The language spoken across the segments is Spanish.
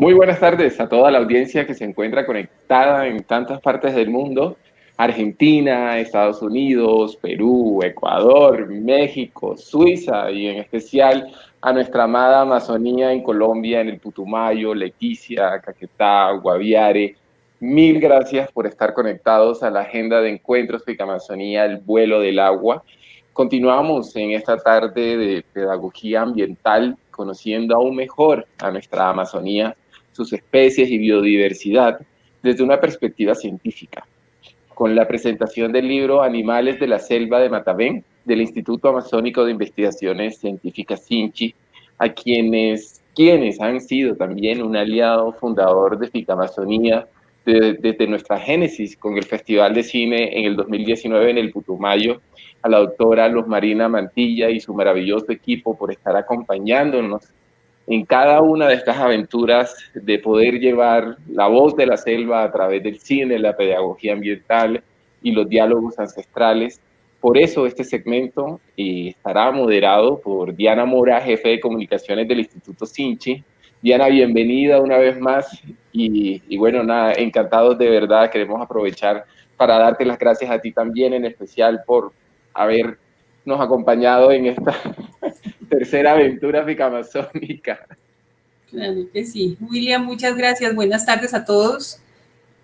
Muy buenas tardes a toda la audiencia que se encuentra conectada en tantas partes del mundo. Argentina, Estados Unidos, Perú, Ecuador, México, Suiza y en especial a nuestra amada Amazonía en Colombia, en el Putumayo, Leticia, Caquetá, Guaviare. Mil gracias por estar conectados a la agenda de encuentros de Amazonía, el vuelo del agua. Continuamos en esta tarde de pedagogía ambiental, conociendo aún mejor a nuestra Amazonía, sus especies y biodiversidad desde una perspectiva científica, con la presentación del libro Animales de la Selva de Matavén del Instituto Amazónico de Investigaciones Científicas CINCHI, a quienes, quienes han sido también un aliado fundador de Ficamazonía desde nuestra génesis con el Festival de Cine en el 2019 en el Putumayo, a la doctora Luz Marina Mantilla y su maravilloso equipo por estar acompañándonos en cada una de estas aventuras de poder llevar la voz de la selva a través del cine, la pedagogía ambiental y los diálogos ancestrales. Por eso este segmento estará moderado por Diana Mora, jefe de comunicaciones del Instituto Sinchi. Diana, bienvenida una vez más y, y bueno, nada, encantados de verdad, queremos aprovechar para darte las gracias a ti también, en especial por habernos acompañado en esta tercera aventura ficamazónica. Claro que sí. William, muchas gracias. Buenas tardes a todos.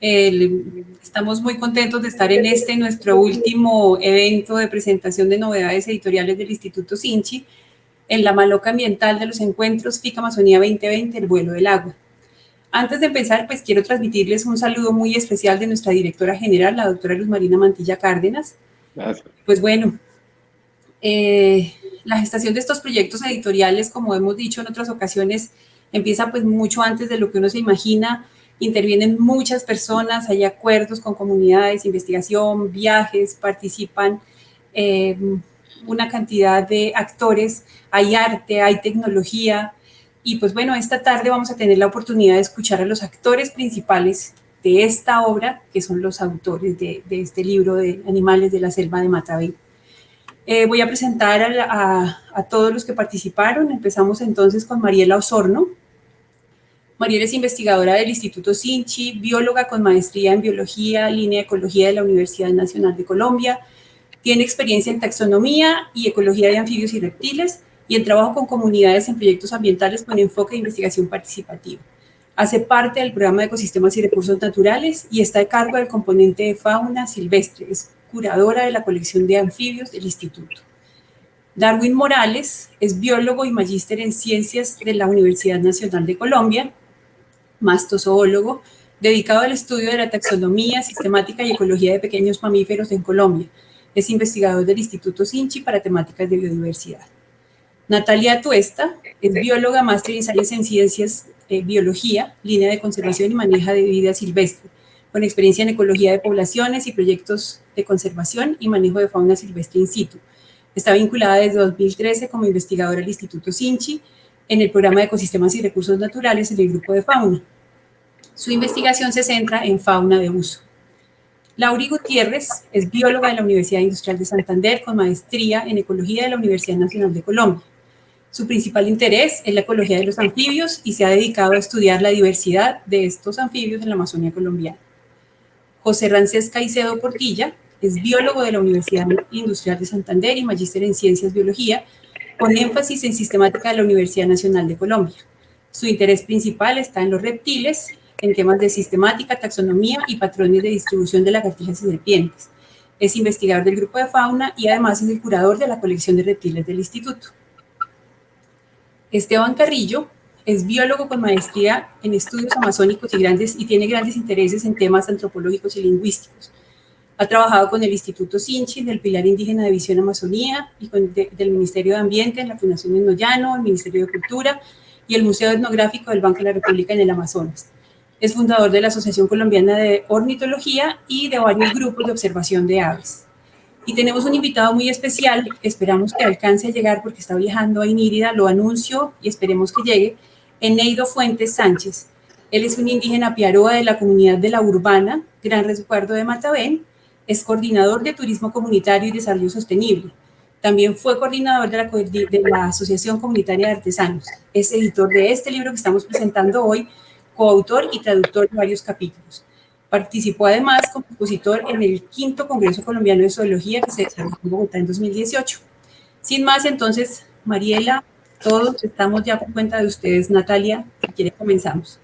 estamos muy contentos de estar en este, nuestro último evento de presentación de novedades editoriales del Instituto Sinchi, en la maloca ambiental de los encuentros FICA Amazonía 2020, el vuelo del agua. Antes de empezar, pues quiero transmitirles un saludo muy especial de nuestra directora general, la doctora Luz Marina Mantilla Cárdenas. Gracias. Pues bueno, eh, la gestación de estos proyectos editoriales, como hemos dicho en otras ocasiones, empieza pues mucho antes de lo que uno se imagina, intervienen muchas personas, hay acuerdos con comunidades, investigación, viajes, participan eh, una cantidad de actores, hay arte, hay tecnología, y pues bueno, esta tarde vamos a tener la oportunidad de escuchar a los actores principales de esta obra, que son los autores de, este libro de Animales de la Selva de Matavey. Eh, voy a presentar a, todos los que participaron. Empezamos entonces con Mariela Osorno. Mariela es investigadora del Instituto Sinchi, bióloga con maestría en Biología, línea de Ecología de la Universidad Nacional de Colombia. Tiene experiencia en taxonomía y ecología de anfibios y reptiles y en trabajo con comunidades en proyectos ambientales con enfoque de investigación participativa. Hace parte del programa de ecosistemas y recursos naturales y está a cargo del componente de fauna silvestre curadora de la colección de anfibios del instituto. Darwin Morales es biólogo y magíster en ciencias de la Universidad Nacional de Colombia, mastozoólogo, dedicado al estudio de la taxonomía, sistemática y ecología de pequeños mamíferos en Colombia. Es investigador del Instituto Sinchi para temáticas de biodiversidad. Natalia Tuesta es bióloga, máster en ciencias, eh, biología, línea de conservación y manejo de vida silvestre con experiencia en ecología de poblaciones y proyectos de conservación y manejo de fauna silvestre in situ. Está vinculada desde 2013 como investigadora del Instituto Sinchi en el programa de ecosistemas y recursos naturales en el grupo de fauna. Su investigación se centra en fauna de uso. Lauri Gutiérrez es bióloga de la Universidad Industrial de Santander con maestría en ecología de la Universidad Nacional de Colombia. Su principal interés es la ecología de los anfibios y se ha dedicado a estudiar la diversidad de estos anfibios en la Amazonía colombiana. José Rancés Caicedo Portilla es biólogo de la Universidad Industrial de Santander y magíster en Ciencias Biología, con énfasis en sistemática de la Universidad Nacional de Colombia. Su interés principal está en los reptiles, en temas de sistemática, taxonomía y patrones de distribución de lagartijas y serpientes. Es investigador del grupo de fauna y además es el curador de la colección de reptiles del instituto. Esteban Carrillo es biólogo con maestría en estudios amazónicos y, grandes, y tiene grandes intereses en temas antropológicos y lingüísticos. Ha trabajado con el Instituto Sinchi del Pilar Indígena de Visión Amazonía y con del Ministerio de Ambiente en la Fundación Enollano, el Ministerio de Cultura y el Museo Etnográfico del Banco de la República en el Amazonas. Es fundador de la Asociación Colombiana de Ornitología y de varios grupos de observación de aves. Y tenemos un invitado muy especial, esperamos que alcance a llegar porque está viajando a Inírida, lo anuncio y esperemos que llegue, Eneido Fuentes Sánchez. Él es un indígena piaroa de la comunidad de la Urbana, Gran Resguardo de Matavén, es coordinador de Turismo Comunitario y Desarrollo Sostenible. También fue coordinador de la, de la Asociación Comunitaria de Artesanos. Es editor de este libro que estamos presentando hoy, coautor y traductor de varios capítulos. Participó además como expositor en el quinto Congreso Colombiano de Zoología que se desarrolló en Bogotá en 2018. Sin más, entonces, Mariela, todos estamos ya por cuenta de ustedes. Natalia, si quiere comenzamos.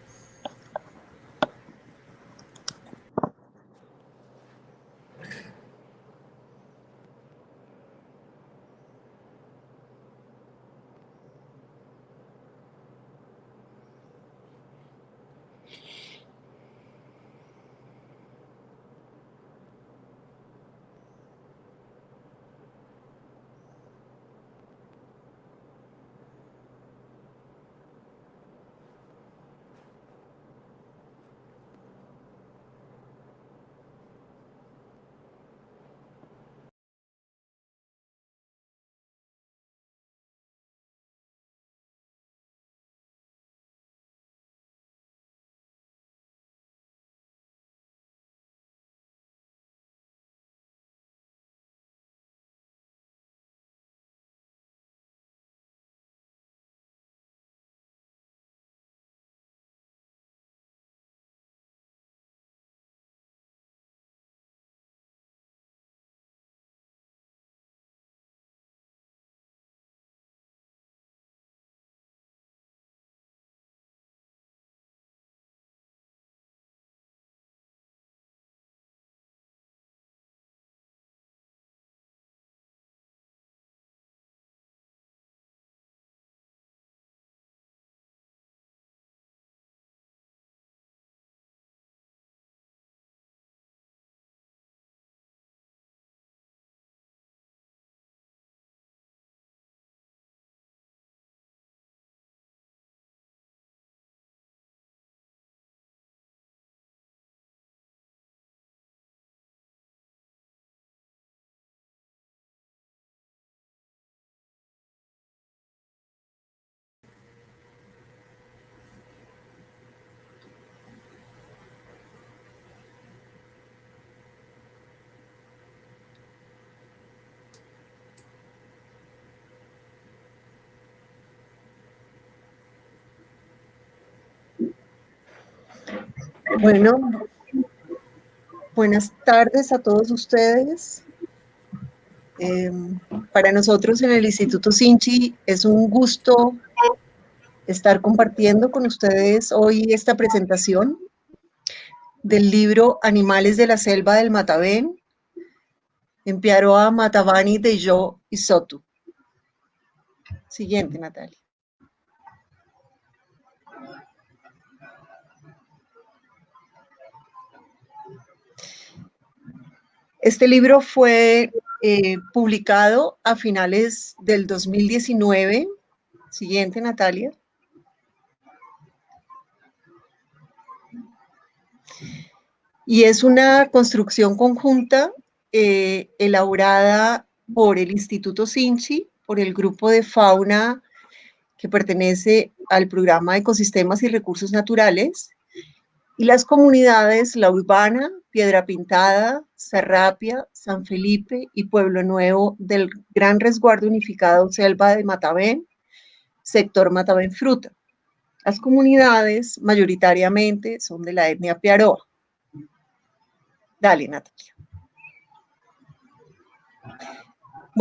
Bueno, buenas tardes a todos ustedes. Em, para nosotros en el Instituto Sinchi es un gusto estar compartiendo con ustedes hoy esta presentación del libro Animales de la Selva del Matavén, en Piaroa Matavani de Yo y Sotu. Siguiente, Natalia. Este libro fue eh, publicado a finales del 2019. Siguiente, Natalia. Y es una construcción conjunta eh, elaborada por el Instituto Sinchi, por el grupo de fauna que pertenece al programa Ecosistemas y Recursos Naturales, y las comunidades La Urbana, Piedra Pintada, Serrapia, San Felipe y Pueblo Nuevo del Gran Resguardo Unificado Selva de Matavén, sector Matavén Fruta. Las comunidades mayoritariamente son de la etnia Piaroa. Dale, Natalia.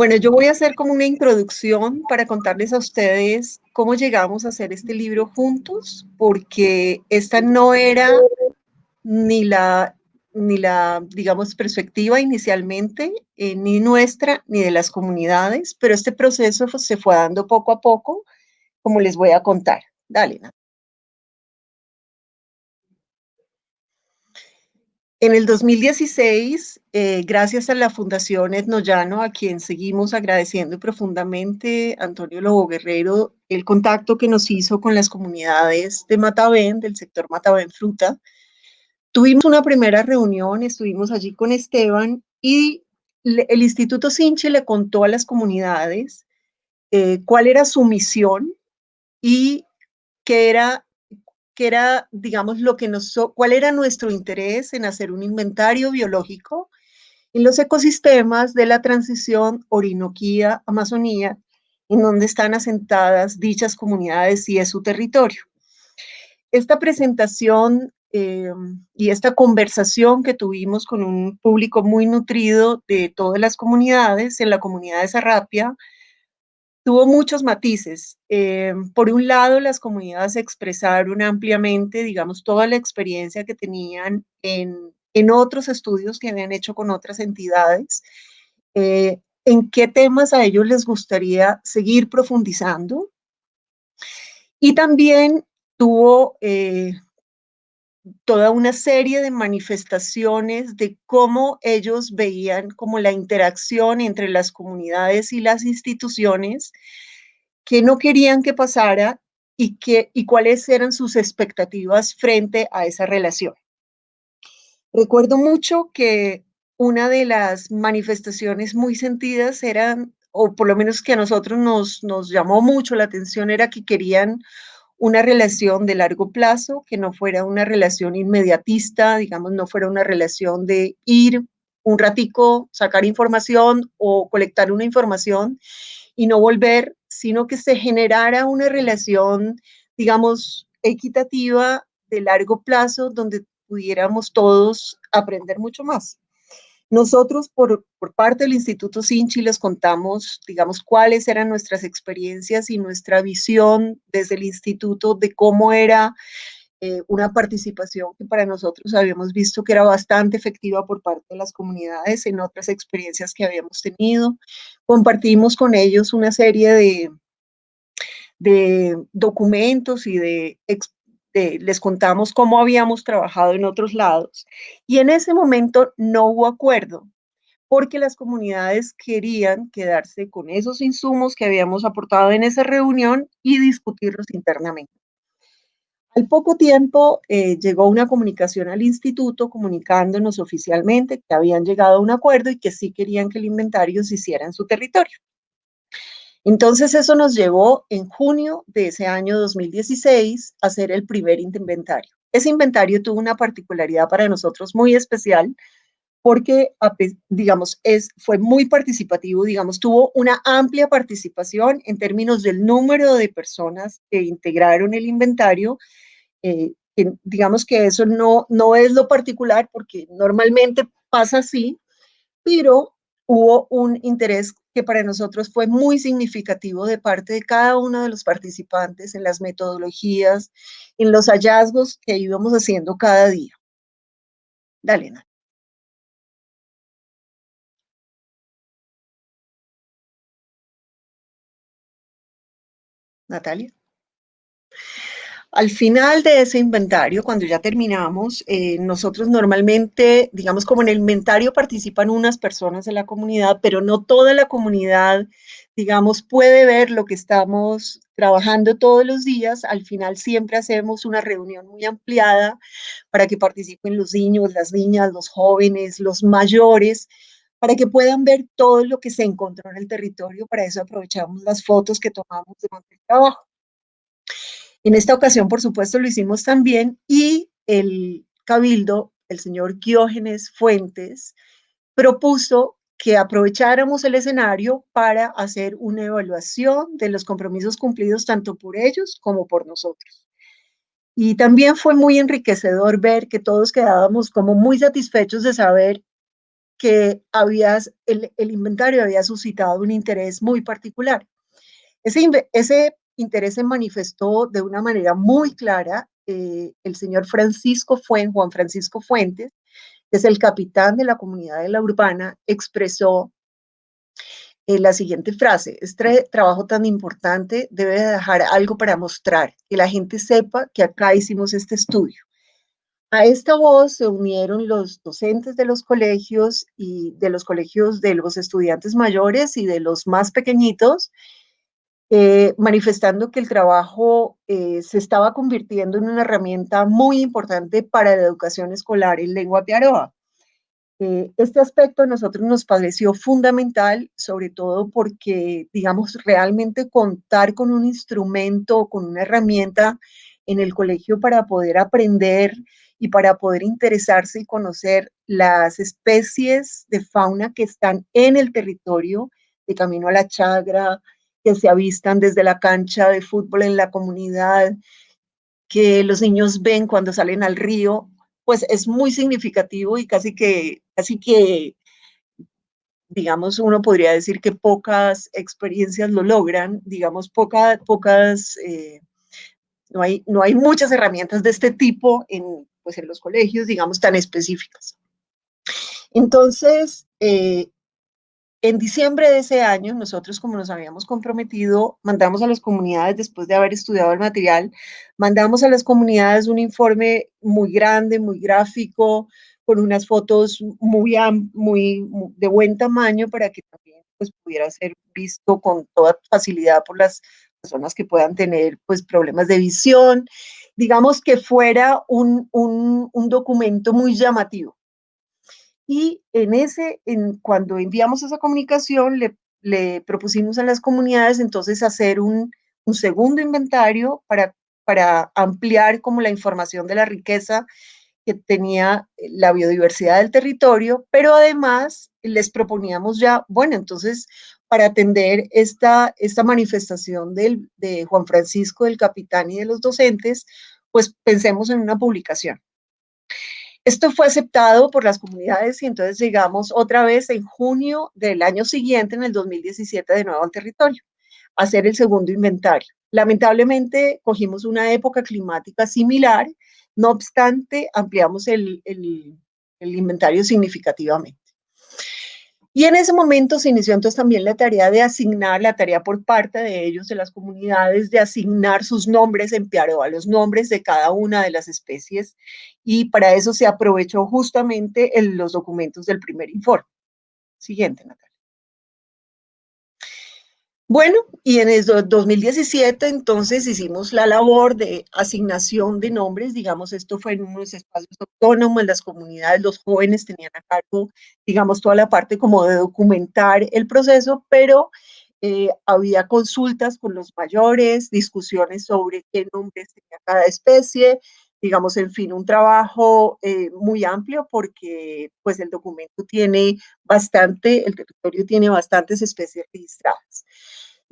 Bueno, yo voy a hacer como una introducción para contarles a ustedes cómo llegamos a hacer este libro juntos, porque esta no era ni la, ni la digamos, perspectiva inicialmente, eh, ni nuestra, ni de las comunidades, pero este proceso se fue dando poco a poco, como les voy a contar. Dale, Natalia. En el 2016, eh, gracias a la Fundación Etnoyano, a quien seguimos agradeciendo profundamente, Antonio Lobo Guerrero, el contacto que nos hizo con las comunidades de Matavén, del sector Matavén Fruta, tuvimos una primera reunión, estuvimos allí con Esteban y el Instituto Sinche le contó a las comunidades eh, cuál era su misión y qué era que era, digamos, lo que nos, cuál era nuestro interés en hacer un inventario biológico en los ecosistemas de la transición Orinoquía-Amazonía, en donde están asentadas dichas comunidades y es su territorio. esta presentación eh, y esta conversación que tuvimos con un público muy nutrido de todas las comunidades, en la comunidad de Sarrapia, tuvo muchos matices. Eh, por un lado, las comunidades expresaron ampliamente, digamos, toda la experiencia que tenían en, en otros estudios que habían hecho con otras entidades, eh, en qué temas a ellos les gustaría seguir profundizando. Y también tuvo eh, toda una serie de manifestaciones de cómo ellos veían como la interacción entre las comunidades y las instituciones que no querían que pasara y, que, y cuáles eran sus expectativas frente a esa relación. Recuerdo mucho que una de las manifestaciones muy sentidas eran, o por lo menos que a nosotros nos, nos llamó mucho la atención, era que querían una relación de largo plazo, que no fuera una relación inmediatista, digamos, no fuera una relación de ir un ratico, sacar información o colectar una información y no volver, sino que se generara una relación, digamos, equitativa de largo plazo donde pudiéramos todos aprender mucho más. Nosotros, por, parte del Instituto Sinchi, les contamos, digamos, cuáles eran nuestras experiencias y nuestra visión desde el instituto de cómo era eh, una participación que para nosotros habíamos visto que era bastante efectiva por parte de las comunidades en otras experiencias que habíamos tenido. Compartimos con ellos una serie de, de documentos y de les contamos cómo habíamos trabajado en otros lados. Y en ese momento no hubo acuerdo, porque las comunidades querían quedarse con esos insumos que habíamos aportado en esa reunión y discutirlos internamente. Al poco tiempo eh, llegó una comunicación al instituto comunicándonos oficialmente que habían llegado a un acuerdo y que sí querían que el inventario se hiciera en su territorio. Entonces eso nos llevó en junio de ese año 2016 a hacer el primer inventario. Ese inventario tuvo una particularidad para nosotros muy especial porque, digamos, es, fue muy participativo, digamos, tuvo una amplia participación en términos del número de personas que integraron el inventario. Eh, digamos que eso no, no es lo particular porque normalmente pasa así, pero hubo un interés que para nosotros fue muy significativo de parte de cada uno de los participantes en las metodologías, en los hallazgos que íbamos haciendo cada día. Dale, Natalia. Al final de ese inventario, cuando ya terminamos, eh, nosotros normalmente, digamos como en el inventario participan unas personas de la comunidad, pero no toda la comunidad, digamos, puede ver lo que estamos trabajando todos los días. Al final siempre hacemos una reunión muy ampliada para que participen los niños, las niñas, los jóvenes, los mayores, para que puedan ver todo lo que se encontró en el territorio. Para eso aprovechamos las fotos que tomamos durante el trabajo. En esta ocasión, por supuesto, lo hicimos también y el cabildo, el señor Diógenes Fuentes, propuso que aprovecháramos el escenario para hacer una evaluación de los compromisos cumplidos tanto por ellos como por nosotros. Y también fue muy enriquecedor ver que todos quedábamos como muy satisfechos de saber que habías, el, inventario había suscitado un interés muy particular. Ese, ese interés se manifestó de una manera muy clara eh, el señor Francisco Fuentes, Juan Francisco Fuentes, que es el capitán de la comunidad de la urbana, expresó eh, la siguiente frase, este trabajo tan importante debe dejar algo para mostrar, que la gente sepa que acá hicimos este estudio. A esta voz se unieron los docentes de los colegios y de los colegios de los estudiantes mayores y de los más pequeñitos, eh, manifestando que el trabajo eh, se estaba convirtiendo en una herramienta muy importante para la educación escolar en lengua piaroa. Eh, este aspecto a nosotros nos pareció fundamental, sobre todo porque, digamos, realmente contar con un instrumento, con una herramienta en el colegio para poder aprender y para poder interesarse y conocer las especies de fauna que están en el territorio de Camino a la Chagra, que se avistan desde la cancha de fútbol en la comunidad, que los niños ven cuando salen al río, pues es muy significativo y casi que, casi que, digamos, uno podría decir que pocas experiencias lo logran, digamos, pocas, eh, no, hay, no hay muchas herramientas de este tipo en, pues en los colegios, digamos, tan específicas. Entonces, eh, en diciembre de ese año, nosotros, como nos habíamos comprometido, mandamos a las comunidades, después de haber estudiado el material, mandamos a las comunidades un informe muy grande, muy gráfico, con unas fotos muy, muy de buen tamaño para que también pues, pudiera ser visto con toda facilidad por las personas que puedan tener pues, problemas de visión. Digamos que fuera un, un, un documento muy llamativo. Y en ese, cuando enviamos esa comunicación, le, propusimos a las comunidades entonces hacer un, un segundo inventario para, ampliar como la información de la riqueza que tenía la biodiversidad del territorio, pero además les proponíamos ya, bueno, entonces para atender esta, esta manifestación de Juan Francisco, del capitán y de los docentes, pues pensemos en una publicación. Esto fue aceptado por las comunidades y entonces llegamos otra vez en junio del año siguiente, en el 2017, de nuevo al territorio, a hacer el segundo inventario. Lamentablemente cogimos una época climática similar, no obstante ampliamos el, el, el inventario significativamente. Y en ese momento se inició entonces también la tarea de asignar, la tarea por parte de ellos, de las comunidades, de asignar sus nombres en a los nombres de cada una de las especies. Y para eso se aprovechó justamente en los documentos del primer informe. Siguiente, Natalia. Bueno, y en el 2017 entonces hicimos la labor de asignación de nombres, digamos, esto fue en unos espacios autónomos, en las comunidades, los jóvenes tenían a cargo, digamos, toda la parte como de documentar el proceso, pero eh, había consultas con los mayores, discusiones sobre qué nombres tenía cada especie, digamos, en fin, un trabajo eh, muy amplio porque pues el documento tiene bastante, el territorio tiene bastantes especies registradas.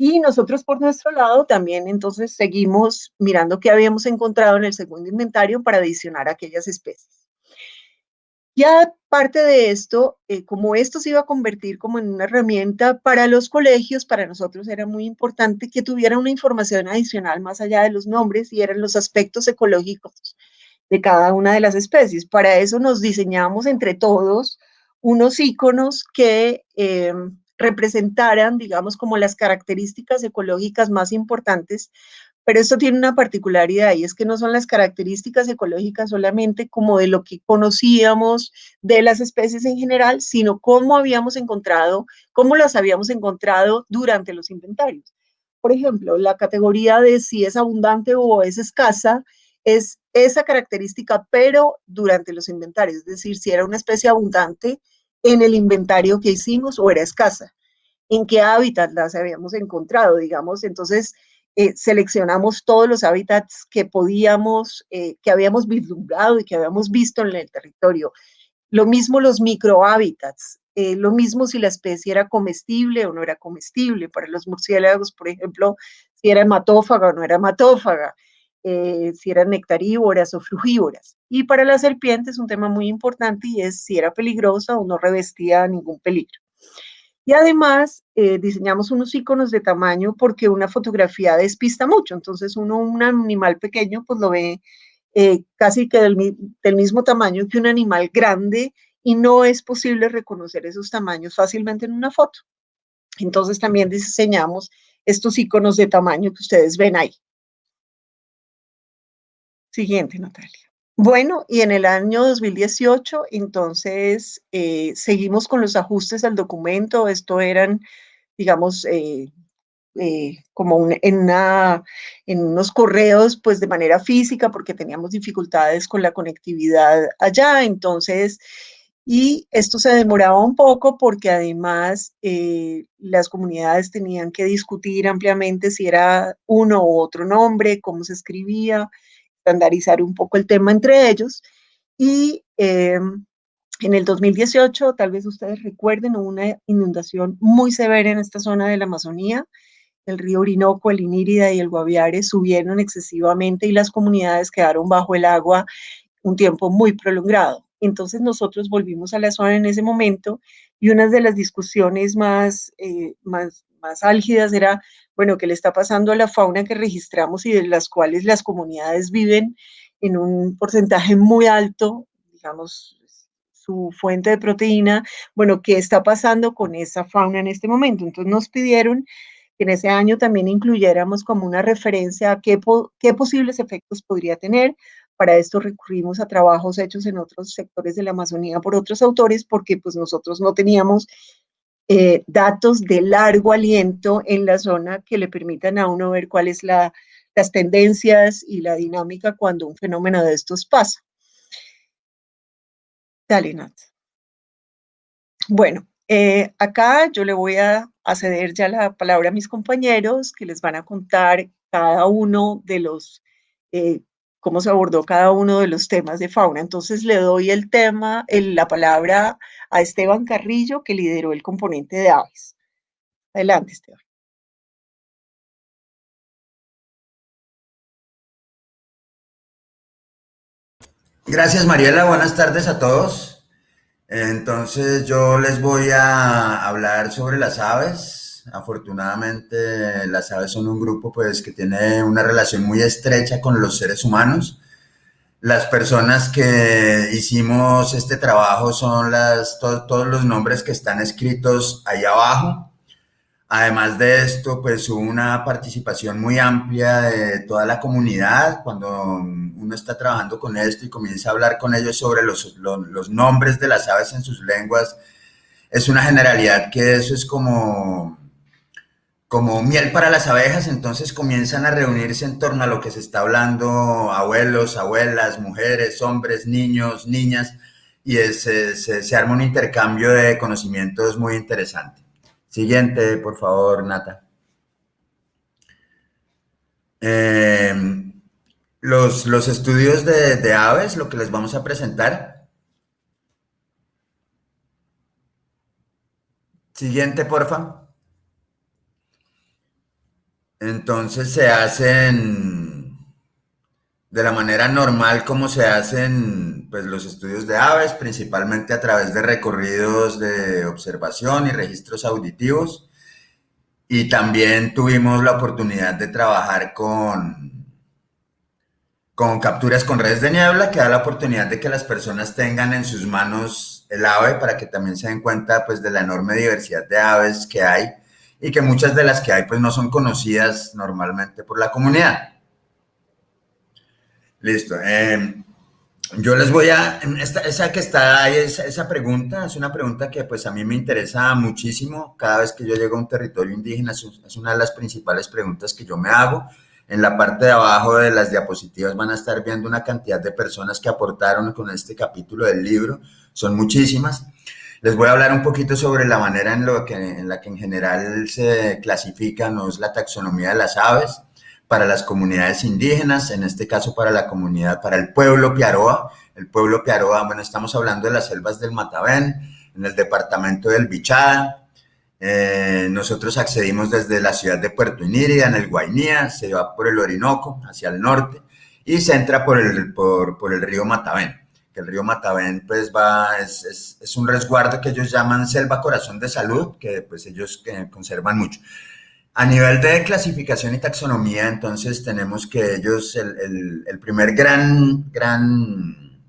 Y nosotros por nuestro lado también entonces seguimos mirando qué habíamos encontrado en el segundo inventario para adicionar aquellas especies. Ya parte de esto, eh, como esto se iba a convertir como en una herramienta para los colegios, para nosotros era muy importante que tuviera una información adicional más allá de los nombres y eran los aspectos ecológicos de cada una de las especies. Para eso nos diseñamos entre todos unos iconos que eh, representaran, digamos, como las características ecológicas más importantes, pero esto tiene una particularidad y es que no son las características ecológicas solamente como de lo que conocíamos de las especies en general, sino cómo habíamos encontrado, cómo las habíamos encontrado durante los inventarios. Por ejemplo, la categoría de si es abundante o es escasa es esa característica, pero durante los inventarios, es decir, si era una especie abundante, en el inventario que hicimos o era escasa. ¿En qué hábitat las habíamos encontrado? Digamos, entonces eh, seleccionamos todos los hábitats que podíamos, eh, que habíamos vislumbrado y que habíamos visto en el territorio. Lo mismo los microhábitats, eh, lo mismo si la especie era comestible o no era comestible. Para los murciélagos, por ejemplo, si era hematófaga o no era hematófaga, eh, si eran nectarívoras o frugívoras. Y para las serpientes un tema muy importante y es si era peligrosa o no revestía ningún peligro. Y además eh, diseñamos unos iconos de tamaño porque una fotografía despista mucho. Entonces uno, un animal pequeño, pues lo ve eh, casi que del, del, mismo tamaño que un animal grande y no es posible reconocer esos tamaños fácilmente en una foto. Entonces también diseñamos estos iconos de tamaño que ustedes ven ahí. Siguiente, Natalia. Bueno, y en el año 2018, entonces, eh, seguimos con los ajustes al documento. Esto eran, digamos, eh, eh, como en, unos correos, pues de manera física, porque teníamos dificultades con la conectividad allá. Entonces, y esto se demoraba un poco porque además las comunidades tenían que discutir ampliamente si era uno u otro nombre, cómo se escribía, estandarizar un poco el tema entre ellos. Y em, en el 2018, tal vez ustedes recuerden, hubo una inundación muy severa en esta zona de la Amazonía. el río Orinoco, el Inírida y el Guaviare subieron excesivamente y las comunidades quedaron bajo el agua un tiempo muy prolongado. Entonces nosotros volvimos a la zona en ese momento y una de las discusiones más, eh, más, más álgidas era, bueno, ¿qué le está pasando a la fauna que registramos y de las cuales las comunidades viven en un porcentaje muy alto, digamos, su fuente de proteína? Bueno, ¿qué está pasando con esa fauna en este momento? Entonces nos pidieron que en ese año también incluyéramos como una referencia a qué, qué posibles efectos podría tener. Para esto recurrimos a trabajos hechos en otros sectores de la Amazonía por otros autores, porque pues nosotros no teníamos eh, datos de largo aliento en la zona que le permitan a uno ver cuáles la, las tendencias y la dinámica cuando un fenómeno de estos pasa. Dale. Bueno, eh, acá yo le voy a, ceder ya la palabra a mis compañeros que les van a contar cada uno de los eh, cómo se abordó cada uno de los temas de fauna. Entonces le doy el tema, la palabra a Esteban Carrillo, que lideró el componente de aves. Adelante, Esteban. Gracias, Mariela. Buenas tardes a todos. Entonces, yo les voy a hablar sobre las aves, Afortunadamente, las aves son un grupo pues, que tiene una relación muy estrecha con los seres humanos. Las personas que hicimos este trabajo son las, todos los nombres que están escritos ahí abajo. Además de esto, pues hubo una participación muy amplia de toda la comunidad. Cuando uno está trabajando con esto y comienza a hablar con ellos sobre los, los nombres de las aves en sus lenguas, es una generalidad que eso es como como miel para las abejas, entonces comienzan a reunirse en torno a lo que se está hablando, abuelos, abuelas, mujeres, hombres, niños, niñas, y se, arma un intercambio de conocimientos muy interesante. Siguiente, por favor, Nata. Em, los, los, estudios de, de aves, lo que les vamos a presentar. Siguiente, porfa. Entonces se hacen de la manera normal como se hacen pues, los estudios de aves, principalmente a través de recorridos de observación y registros auditivos. Y también tuvimos la oportunidad de trabajar con, con capturas con redes de niebla, que da la oportunidad de que las personas tengan en sus manos el ave para que también se den cuenta pues, de la enorme diversidad de aves que hay y que muchas de las que hay pues no son conocidas normalmente por la comunidad. Listo. Em, yo les voy a, esa que está ahí, esa, esa, pregunta, es una pregunta que pues a mí me interesa muchísimo. Cada vez que yo llego a un territorio indígena es una de las principales preguntas que yo me hago. En la parte de abajo de las diapositivas van a estar viendo una cantidad de personas que aportaron con este capítulo del libro. Son muchísimas. Les voy a hablar un poquito sobre la manera en, lo que, en la que en general se clasifica ¿no? es la taxonomía de las aves para las comunidades indígenas, en este caso para la comunidad, para el pueblo Piaroa. El pueblo Piaroa, bueno, estamos hablando de las selvas del Matavén, en el departamento del Bichada. Eh, nosotros accedimos desde la ciudad de Puerto Inírida, en el Guainía, se va por el Orinoco, hacia el norte, y se entra por el, por, por el río Matavén el río Matavén pues va, es, es, un resguardo que ellos llaman selva corazón de salud, que pues ellos que conservan mucho. A nivel de clasificación y taxonomía, entonces tenemos que ellos, el, el, primer gran, gran,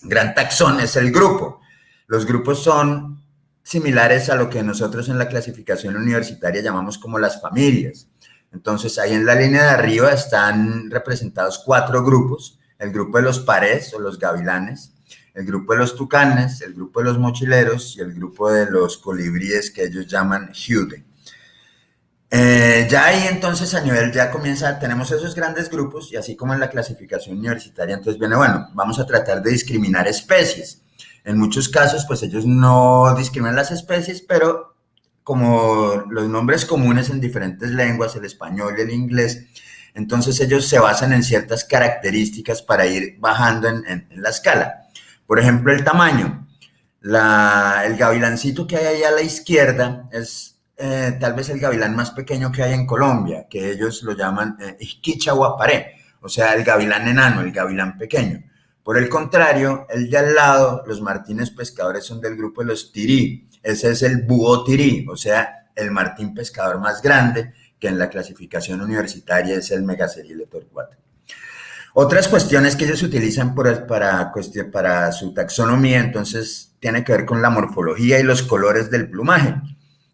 gran taxón es el grupo. Los grupos son similares a lo que nosotros en la clasificación universitaria llamamos como las familias. Entonces, ahí en la línea de arriba están representados cuatro grupos. El grupo de los pares o los gavilanes, el grupo de los tucanes, el grupo de los mochileros y el grupo de los colibríes que ellos llaman Hude. Eh, ya ahí entonces a nivel ya comienza, tenemos esos grandes grupos y así como en la clasificación universitaria, entonces viene, bueno, vamos a tratar de discriminar especies. En muchos casos, pues ellos no discriminan las especies, pero como los nombres comunes en diferentes lenguas, el español y el inglés, entonces ellos se basan en ciertas características para ir bajando en, en la escala. Por ejemplo, el tamaño. el gavilancito que hay ahí a la izquierda es eh, tal vez el gavilán más pequeño que hay en Colombia, que ellos lo llaman eh, o sea, el gavilán enano, el gavilán pequeño. Por el contrario, el de al lado, los martines pescadores son del grupo de los tirí. Ese es el búho tirí, o sea, el martín pescador más grande, que en la clasificación universitaria es el Megacerile torcuato. Otras cuestiones que ellos utilizan para, para su taxonomía, entonces, tiene que ver con la morfología y los colores del plumaje.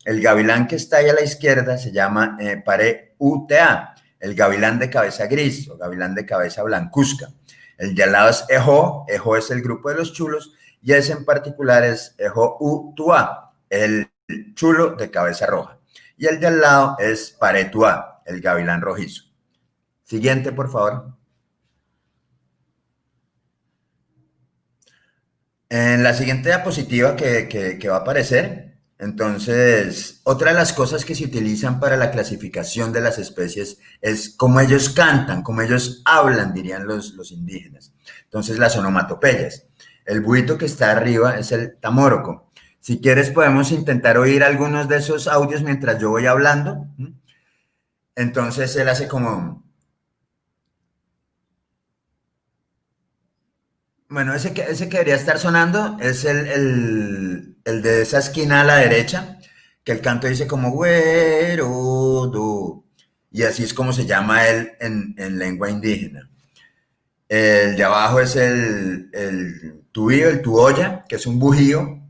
El gavilán que está ahí a la izquierda se llama eh, Pare UTA, el gavilán de cabeza gris o gavilán de cabeza blancuzca. El de al lado es Ejo, Ejo es el grupo de los chulos y ese en particular es Ejo Utua, el chulo de cabeza roja. Y el de al lado es Paretua, el gavilán rojizo. Siguiente, por favor. En la siguiente diapositiva que, que va a aparecer, entonces, otra de las cosas que se utilizan para la clasificación de las especies es cómo ellos cantan, cómo ellos hablan, dirían los, los indígenas. Entonces, las onomatopeyas. El buito que está arriba es el tamoroco. Si quieres, podemos intentar oír algunos de esos audios mientras yo voy hablando. Entonces, él hace como... Bueno, ese que, ese que debería estar sonando es el, de esa esquina a la derecha, que el canto dice como güero, y así es como se llama él en, lengua indígena. El de abajo es el, el tuío, el tuoya, que es un bujío.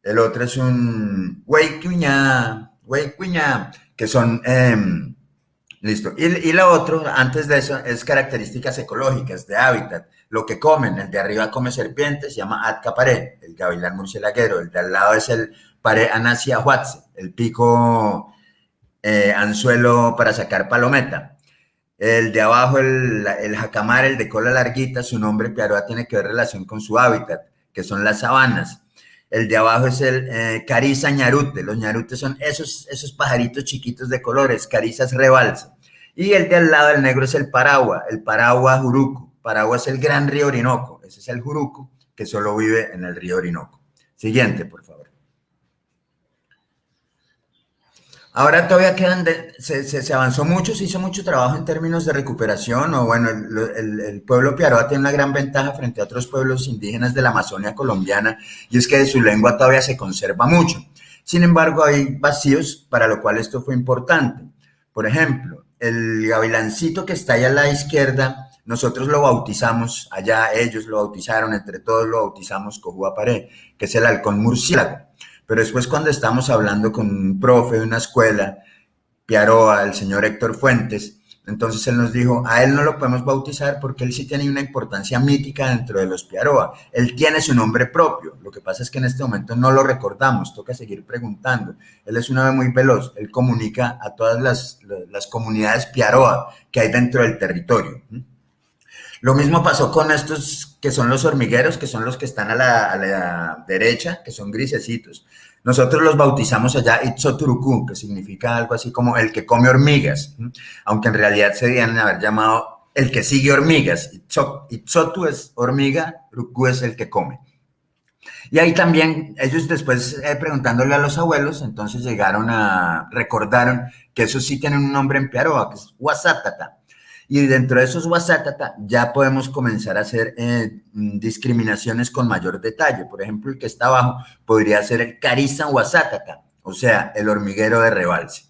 El otro es un huaycuña, huaycuña, que son... Em, listo. Y, y lo otro, antes de eso, es características ecológicas de hábitat lo que comen. El de arriba come serpientes, se llama Atcaparé, el gavilán murcielaguero. El de al lado es el Pare anasia huatze, el pico eh, anzuelo para sacar palometa. El de abajo, el, el jacamar, el de cola larguita, su nombre piaroa tiene que ver relación con su hábitat, que son las sabanas. El de abajo es el eh, cariza ñarute. Los ñarutes son esos, esos pajaritos chiquitos de colores, carizas rebalsa. Y el de al lado, el negro, es el paragua, el paragua juruco. Paragua es el gran río Orinoco. Ese es el Juruco, que solo vive en el río Orinoco. Siguiente, por favor. Ahora todavía quedan, se, avanzó mucho, se hizo mucho trabajo en términos de recuperación, o bueno, el, pueblo Piaroa tiene una gran ventaja frente a otros pueblos indígenas de la Amazonia colombiana, y es que de su lengua todavía se conserva mucho. Sin embargo, hay vacíos para lo cual esto fue importante. Por ejemplo, el gavilancito que está ahí a la izquierda nosotros lo bautizamos, allá ellos lo bautizaron, entre todos lo bautizamos Cojuaparé, que es el halcón murciélago. Pero después cuando estamos hablando con un profe de una escuela, Piaroa, el señor Héctor Fuentes, entonces él nos dijo, a él no lo podemos bautizar porque él sí tiene una importancia mítica dentro de los Piaroa. Él tiene su nombre propio. Lo que pasa es que en este momento no lo recordamos, toca seguir preguntando. Él es un ave muy veloz, él comunica a todas las, las comunidades Piaroa que hay dentro del territorio. Lo mismo pasó con estos que son los hormigueros, que son los que están a la, derecha, que son grisecitos. Nosotros los bautizamos allá Itzoturuku, que significa algo así como el que come hormigas, aunque en realidad se debían haber llamado el que sigue hormigas. Itzotu es hormiga, Ruku es el que come. Y ahí también ellos después eh, preguntándole a los abuelos, entonces llegaron a, recordaron que esos sí tienen un nombre en Piaroa, que es Wasatata. Y dentro de esos WhatsApp ya podemos comenzar a hacer eh, discriminaciones con mayor detalle. Por ejemplo, el que está abajo podría ser el Cariza Wasatata, o sea, el hormiguero de rebalse.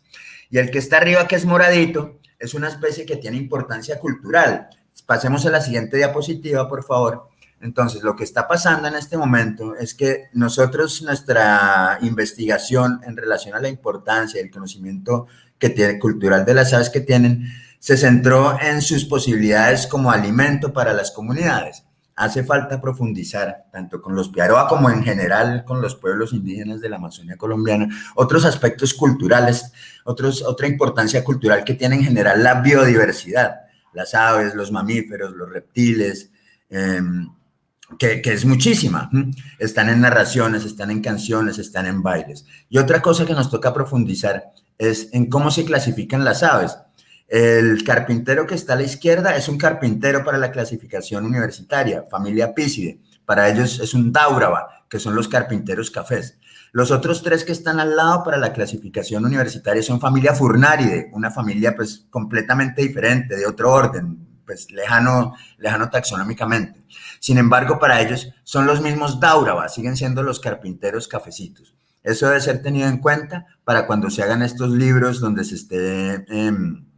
Y el que está arriba, que es moradito, es una especie que tiene importancia cultural. Pasemos a la siguiente diapositiva, por favor. Entonces, lo que está pasando en este momento es que nosotros, nuestra investigación en relación a la importancia y el conocimiento que tiene, cultural de las aves que tienen, se centró en sus posibilidades como alimento para las comunidades. Hace falta profundizar, tanto con los Piaroa como en general con los pueblos indígenas de la Amazonia colombiana, otros aspectos culturales, otros, otra importancia cultural que tiene en general la biodiversidad, las aves, los mamíferos, los reptiles, em, que, que, es muchísima. Están en narraciones, están en canciones, están en bailes. Y otra cosa que nos toca profundizar es en cómo se clasifican las aves. El carpintero que está a la izquierda es un carpintero para la clasificación universitaria, familia Pícide. Para ellos es un Dauraba, que son los carpinteros cafés. Los otros tres que están al lado para la clasificación universitaria son familia Furnaride, una familia pues completamente diferente, de otro orden, pues lejano, lejano taxonómicamente. Sin embargo, para ellos son los mismos Dauraba, siguen siendo los carpinteros cafecitos. Eso debe ser tenido en cuenta para cuando se hagan estos libros donde se esté, em,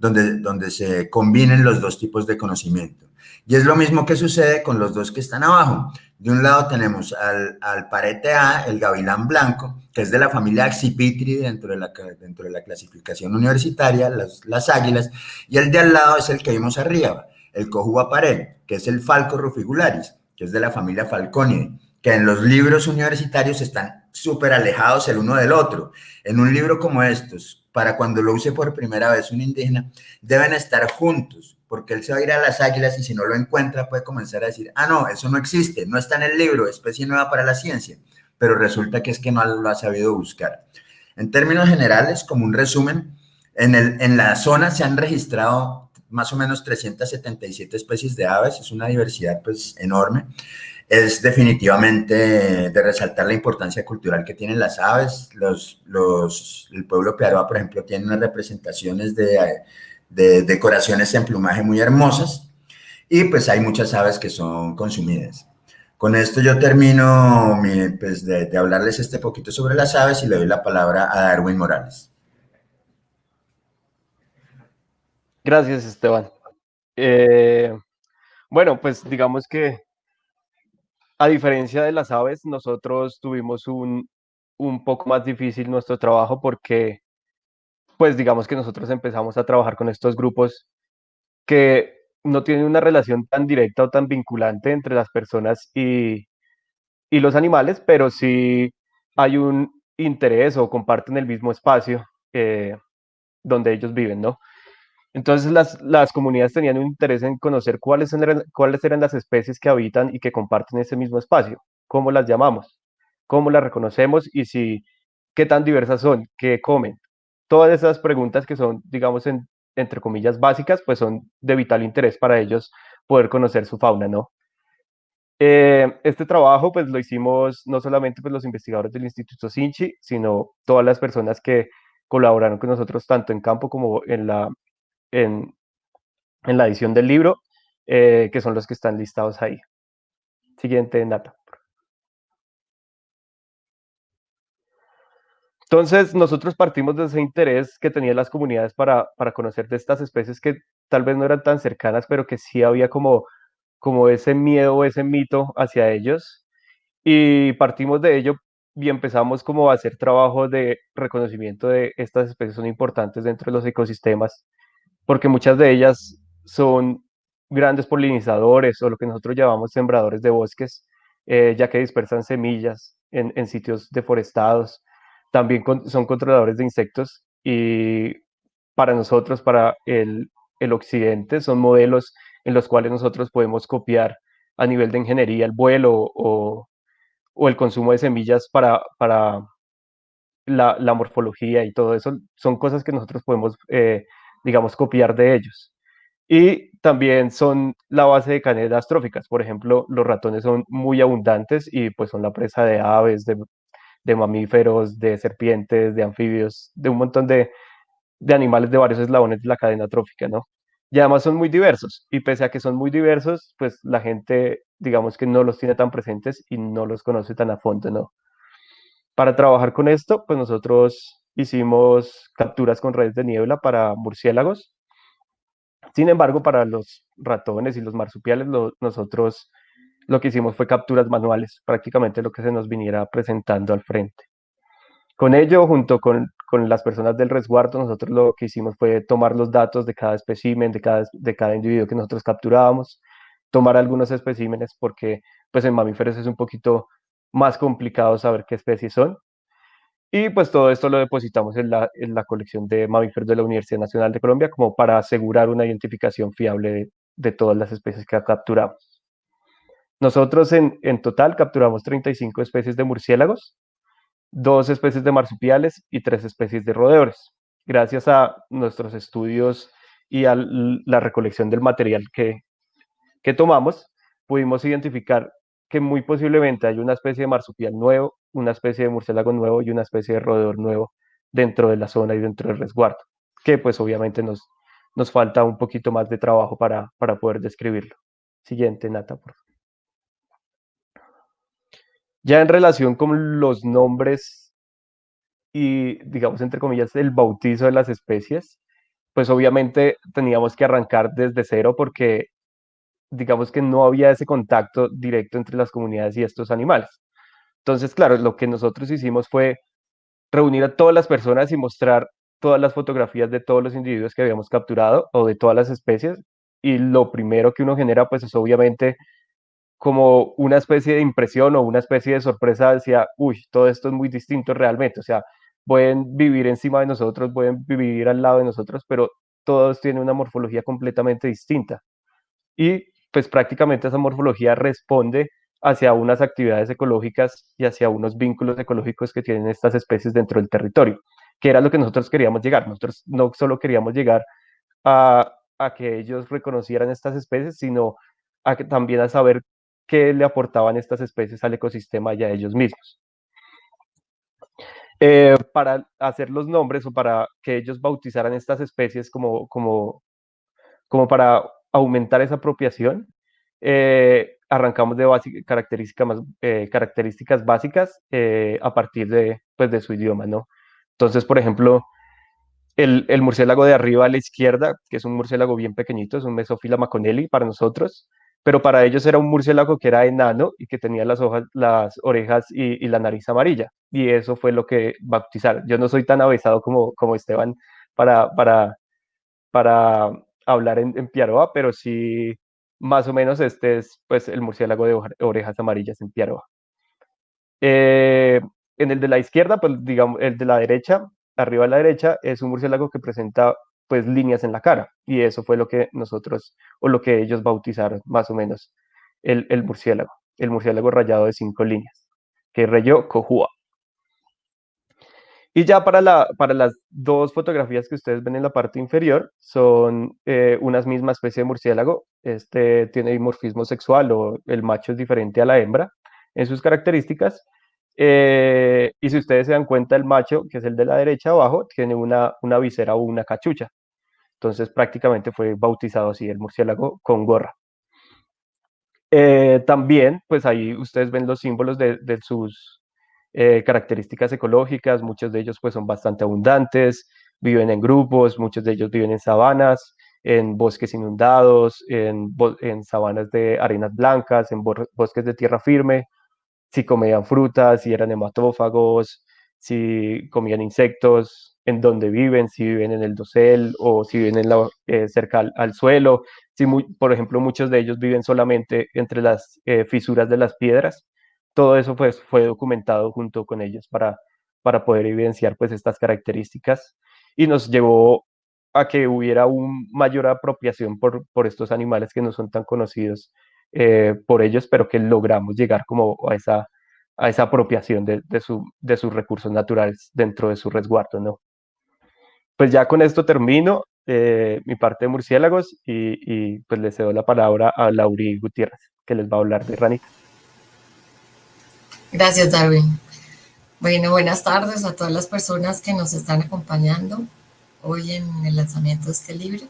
donde, donde se combinen los dos tipos de conocimiento. Y es lo mismo que sucede con los dos que están abajo. De un lado tenemos al, al parete A, el gavilán blanco, que es de la familia Axipitri dentro de la, dentro de la clasificación universitaria, las, las águilas, y el de al lado es el que vimos arriba, el cojuba parel, que es el falco rufigularis, que es de la familia Falconidae, que en los libros universitarios están súper alejados el uno del otro. En un libro como estos, para cuando lo use por primera vez un indígena, deben estar juntos, porque él se va a ir a las águilas y si no lo encuentra puede comenzar a decir, ah, no, eso no existe, no está en el libro, especie nueva para la ciencia, pero resulta que es que no lo ha sabido buscar. En términos generales, como un resumen, en, el, en la zona se han registrado más o menos 377 especies de aves, es una diversidad pues enorme. Es definitivamente de resaltar la importancia cultural que tienen las aves. Los, los, el pueblo Pearoa, por ejemplo, tiene unas representaciones de de decoraciones en plumaje muy hermosas y pues hay muchas aves que son consumidas. Con esto yo termino pues, de, hablarles este poquito sobre las aves y le doy la palabra a Darwin Morales. Gracias, Esteban. Eh, bueno, pues digamos que a diferencia de las aves, nosotros tuvimos un, un poco más difícil nuestro trabajo porque pues digamos que nosotros empezamos a trabajar con estos grupos que no tienen una relación tan directa o tan vinculante entre las personas y, los animales, pero sí hay un interés o comparten el mismo espacio eh, donde ellos viven, ¿no? Entonces las, las, comunidades tenían un interés en conocer cuáles eran, cuáles eran las especies que habitan y que comparten ese mismo espacio, cómo las llamamos, cómo las reconocemos y si qué tan diversas son, qué comen, todas esas preguntas que son, digamos, entre comillas, básicas, pues son de vital interés para ellos poder conocer su fauna, ¿no? Eh, este trabajo, pues lo hicimos no solamente pues, los investigadores del Instituto Sinchi, sino todas las personas que colaboraron con nosotros tanto en campo como en la, en, la edición del libro, eh, que son los que están listados ahí. Siguiente, Nata. Entonces, nosotros partimos de ese interés que tenían las comunidades para, para conocer de estas especies que tal vez no eran tan cercanas, pero que sí había como, como ese miedo ese mito hacia ellos. Y partimos de ello y empezamos como a hacer trabajo de reconocimiento de estas especies son importantes dentro de los ecosistemas, porque muchas de ellas son grandes polinizadores o lo que nosotros llamamos sembradores de bosques, eh, ya que dispersan semillas en, sitios deforestados también son controladores de insectos y para nosotros, para el, occidente, son modelos en los cuales nosotros podemos copiar a nivel de ingeniería el vuelo o, el consumo de semillas para, para la, morfología y todo eso. Son cosas que nosotros podemos, eh, digamos, copiar de ellos. Y también son la base de cadenas tróficas. Por ejemplo, los ratones son muy abundantes y pues son la presa de aves, de de mamíferos, de serpientes, de anfibios, de un montón de, animales de varios eslabones de la cadena trófica, ¿no? Y además son muy diversos, y pese a que son muy diversos, pues la gente, digamos que no los tiene tan presentes y no los conoce tan a fondo, ¿no? Para trabajar con esto, pues nosotros hicimos capturas con redes de niebla para murciélagos. Sin embargo, para los ratones y los marsupiales, nosotros lo que hicimos fue capturas manuales, prácticamente lo que se nos viniera presentando al frente. Con ello, junto con, las personas del resguardo, nosotros lo que hicimos fue tomar los datos de cada espécimen, de cada, de cada individuo que nosotros capturábamos, tomar algunos especímenes porque pues en mamíferos es un poquito más complicado saber qué especies son. Y pues todo esto lo depositamos en la, en la colección de mamíferos de la Universidad Nacional de Colombia como para asegurar una identificación fiable de, todas las especies que capturamos. Nosotros en, total capturamos 35 especies de murciélagos, dos especies de marsupiales y tres especies de roedores. Gracias a nuestros estudios y a la recolección del material que, que tomamos, pudimos identificar que muy posiblemente hay una especie de marsupial nuevo una especie de murciélago nuevo y una especie de roedor nuevo dentro de la zona y dentro del resguardo, que pues obviamente nos, nos falta un poquito más de trabajo para, para poder describirlo. Siguiente, Nata, por favor. Ya en relación con los nombres y, digamos, entre comillas, el bautizo de las especies, pues obviamente teníamos que arrancar desde cero porque, digamos que no había ese contacto directo entre las comunidades y estos animales. Entonces, claro, lo que nosotros hicimos fue reunir a todas las personas y mostrar todas las fotografías de todos los individuos que habíamos capturado o de todas las especies. Y lo primero que uno genera, pues es obviamente como una especie de impresión o una especie de sorpresa decía, uy, todo esto es muy distinto realmente, o sea, pueden vivir encima de nosotros, pueden vivir al lado de nosotros, pero todos tienen una morfología completamente distinta. Y pues prácticamente esa morfología responde hacia unas actividades ecológicas y hacia unos vínculos ecológicos que tienen estas especies dentro del territorio, que era lo que nosotros queríamos llegar. Nosotros no solo queríamos llegar a, que ellos reconocieran estas especies, sino a que, también a saber qué le aportaban estas especies al ecosistema y a ellos mismos. Eh, para hacer los nombres o para que ellos bautizaran estas especies como, como, como para aumentar esa apropiación, eh, arrancamos de características, eh, características básicas a partir de, pues, de su idioma, ¿no? Entonces, por ejemplo, el, el, murciélago de arriba a la izquierda, que es un murciélago bien pequeñito, es un Mesophila maconelli para nosotros, pero para ellos era un murciélago que era enano y que tenía las, hojas, las orejas y, la nariz amarilla. Y eso fue lo que bautizaron. Yo no soy tan avesado como, como Esteban para, para, para hablar en, en Piaroa, pero sí, más o menos este es pues, el murciélago de orejas amarillas en Piaroa. Eh, en el de la izquierda, pues digamos, el de la derecha, arriba a la derecha, es un murciélago que presenta pues líneas en la cara. Y eso fue lo que nosotros, o lo que ellos bautizaron más o menos, el, el murciélago, el murciélago rayado de cinco líneas, que rayó Cojua. Y ya para, la, para las dos fotografías que ustedes ven en la parte inferior, son eh, unas mismas especie de murciélago. Este tiene dimorfismo sexual o el macho es diferente a la hembra en sus características. Eh, y si ustedes se dan cuenta, el macho, que es el de la derecha abajo, tiene una, una visera o una cachucha. Entonces prácticamente fue bautizado así el murciélago con gorra. Eh, también, pues ahí ustedes ven los símbolos de, sus eh, características ecológicas, muchos de ellos pues son bastante abundantes, viven en grupos, muchos de ellos viven en sabanas, en bosques inundados, en, en sabanas de arenas blancas, en bosques de tierra firme, si comían frutas, si eran hematófagos, si comían insectos, en dónde viven, si viven en el dosel o si viven eh, cerca al, suelo. Si por ejemplo, muchos de ellos viven solamente entre las eh, fisuras de las piedras. Todo eso pues, fue documentado junto con ellos para, para poder evidenciar pues, estas características y nos llevó a que hubiera una mayor apropiación por, por estos animales que no son tan conocidos eh, por ellos, pero que logramos llegar como a esa, a esa apropiación de, de, su, de sus recursos naturales dentro de su resguardo, ¿no? pues ya con esto termino eh, mi parte de murciélagos y, pues le cedo la palabra a Lauri Gutiérrez, que les va a hablar de ranita. Gracias, Darwin. Bueno, buenas tardes a todas las personas que nos están acompañando hoy en el lanzamiento de este libro.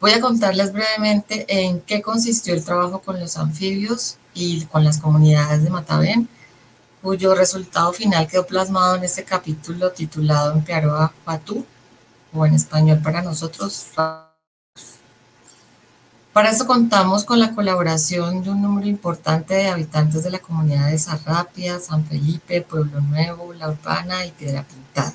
Voy a contarles brevemente en qué consistió el trabajo con los anfibios y con las comunidades de Matavén, cuyo resultado final quedó plasmado en este capítulo titulado En Piaroa Patú, o en español para nosotros. Para eso contamos con la colaboración de un número importante de habitantes de la comunidad de Sarrapia, San Felipe, Pueblo Nuevo, La Urbana y Piedra Pintada.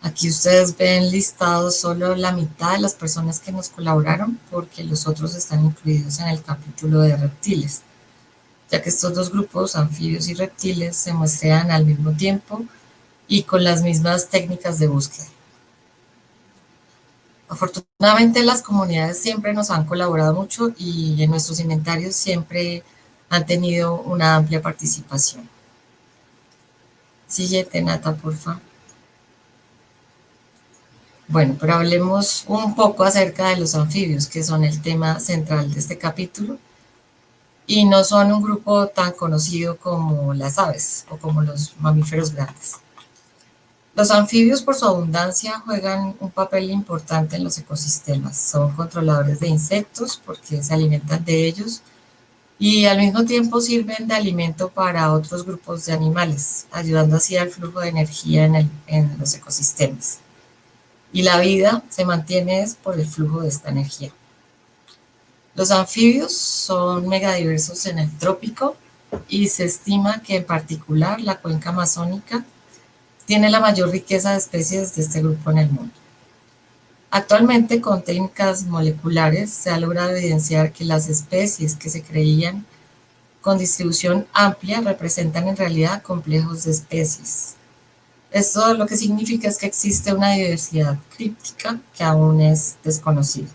Aquí ustedes ven listados solo la mitad de las personas que nos colaboraron porque los otros están incluidos en el capítulo de reptiles, ya que estos dos grupos, anfibios y reptiles, se muestran al mismo tiempo y con las mismas técnicas de búsqueda. Afortunadamente las comunidades siempre nos han colaborado mucho y en nuestros inventarios siempre han tenido una amplia participación. Siguiente, Nata, porfa. Bueno, pero hablemos un poco acerca de los anfibios, que son el tema central de este capítulo. y no son un grupo tan conocido como las aves o como los mamíferos grandes. Los anfibios, por su abundancia, juegan un papel importante en los ecosistemas. Son controladores de insectos porque se alimentan de ellos y al mismo tiempo sirven de alimento para otros grupos de animales, ayudando así al flujo de energía en, los ecosistemas. Y la vida se mantiene por el flujo de esta energía. Los anfibios son megadiversos en el trópico y se estima que en particular la cuenca amazónica tiene la mayor riqueza de especies de este grupo en el mundo. Actualmente, con técnicas moleculares, se ha logrado evidenciar que las especies que se creían con distribución amplia representan en realidad complejos de especies. Esto lo que significa es que existe una diversidad críptica que aún es desconocida.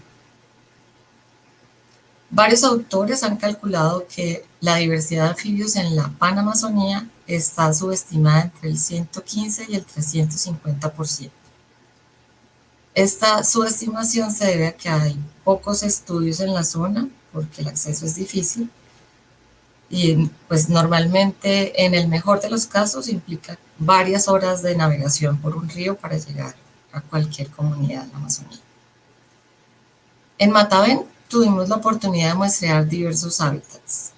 Varios autores han calculado que la diversidad de anfibios en la Panamazonía está subestimada entre el 115 y el 350%. Esta subestimación se debe a que hay pocos estudios en la zona porque el acceso es difícil y pues normalmente en el mejor de los casos implica varias horas de navegación por un río para llegar a cualquier comunidad de la Amazonía. En Matavén tuvimos la oportunidad de muestrear diversos hábitats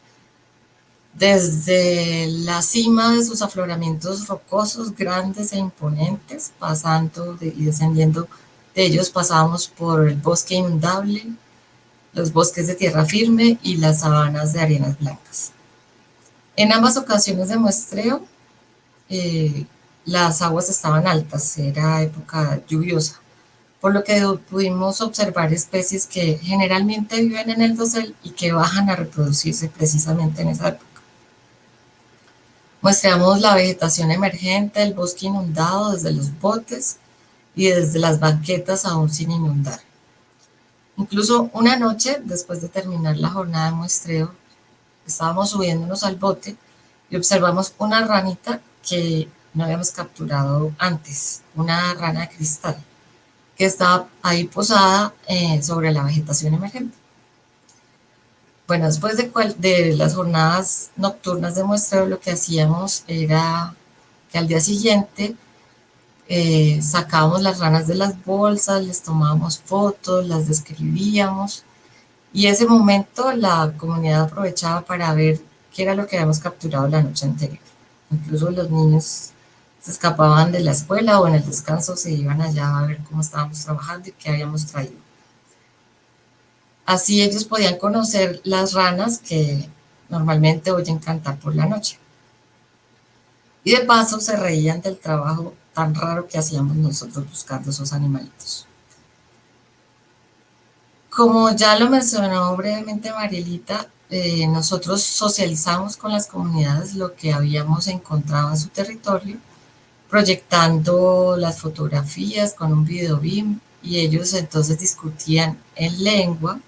desde la cima de sus afloramientos rocosos grandes e imponentes, pasando y descendiendo de ellos pasábamos por el bosque inundable, los bosques de tierra firme y las sabanas de arenas blancas. En ambas ocasiones de muestreo, eh, las aguas estaban altas, era época lluviosa, por lo que pudimos observar especies que generalmente viven en el dosel y que bajan a reproducirse precisamente en esa época. Muestramos la vegetación emergente, el bosque inundado desde los botes y desde las banquetas aún sin inundar. Incluso una noche, después de terminar la jornada de muestreo, estábamos subiéndonos al bote y observamos una ranita que no habíamos capturado antes, una rana de cristal, que estaba ahí posada eh, sobre la vegetación emergente. Bueno, después de, de las jornadas nocturnas de muestreo, lo que hacíamos era que al día siguiente eh, sacábamos las ranas de las bolsas, les tomábamos fotos, las describíamos y ese momento la comunidad aprovechaba para ver qué era lo que habíamos capturado la noche anterior. Incluso los niños se escapaban de la escuela o en el descanso se iban allá a ver cómo estábamos trabajando y qué habíamos traído. Así ellos podían conocer las ranas que normalmente oyen cantar por la noche. Y de paso se reían del trabajo tan raro que hacíamos nosotros buscando esos animalitos. Como ya lo mencionó brevemente Marielita, eh, nosotros socializamos con las comunidades lo que habíamos encontrado en su territorio, proyectando las fotografías con un video BIM y ellos entonces discutían en lengua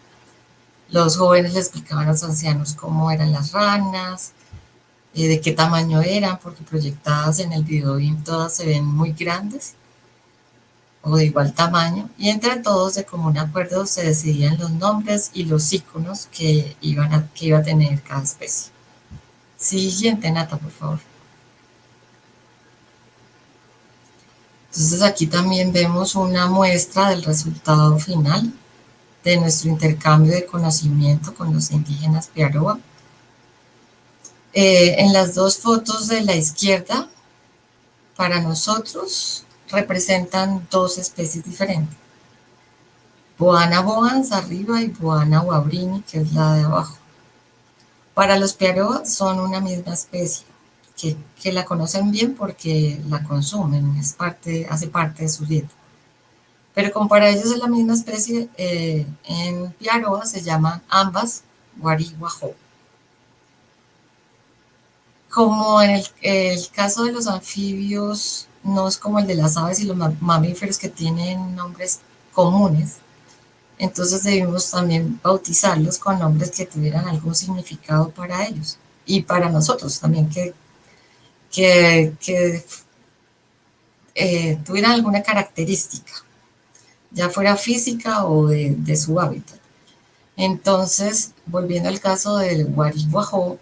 los jóvenes le explicaban a los ancianos cómo eran las ranas, eh, de qué tamaño eran, porque proyectadas en el video todas se ven muy grandes o de igual tamaño, y entre todos de común acuerdo se decidían los nombres y los iconos que, iban a, que iba a tener cada especie. Siguiente, Nata, por favor. Entonces aquí también vemos una muestra del resultado final de nuestro intercambio de conocimiento con los indígenas Piaroa. Eh, en las dos fotos de la izquierda, para nosotros representan dos especies diferentes. Boana boans arriba y Boana wabrini, que es la de abajo. Para los Piaroa son una misma especie, que, que, la conocen bien porque la consumen, es parte, hace parte de su dieta pero como para ellos es la misma especie, eh, en Piaroa se llaman ambas guarihuajo. Como en el, caso de los anfibios, no es como el de las aves y los mamíferos que tienen nombres comunes, entonces debimos también bautizarlos con nombres que tuvieran algún significado para ellos y para nosotros también que, que, eh, tuvieran alguna característica ya fuera física o de, su hábitat. Entonces, volviendo al caso del guarihuajó,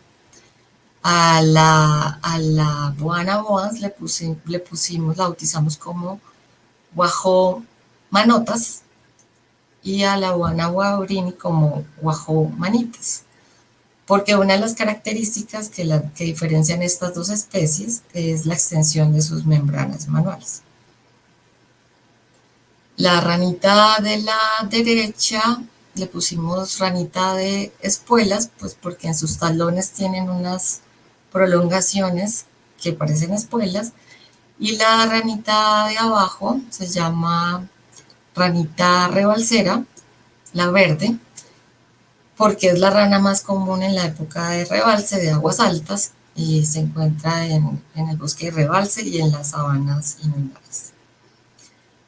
a la, a la Boana Boans le, le pusimos, la bautizamos como Guajó Manotas y a la Boana Guaurini como Guajó Manitas. Porque una de las características que, la, que diferencian estas dos especies es la extensión de sus membranas manuales. La ranita de la derecha le pusimos ranita de espuelas, pues porque en sus talones tienen unas prolongaciones que parecen espuelas, y la ranita de abajo se llama ranita rebalsera, la verde, porque es la rana más común en la época de rebalse de aguas altas y se encuentra en, en el bosque de rebalse y en las sabanas inundables.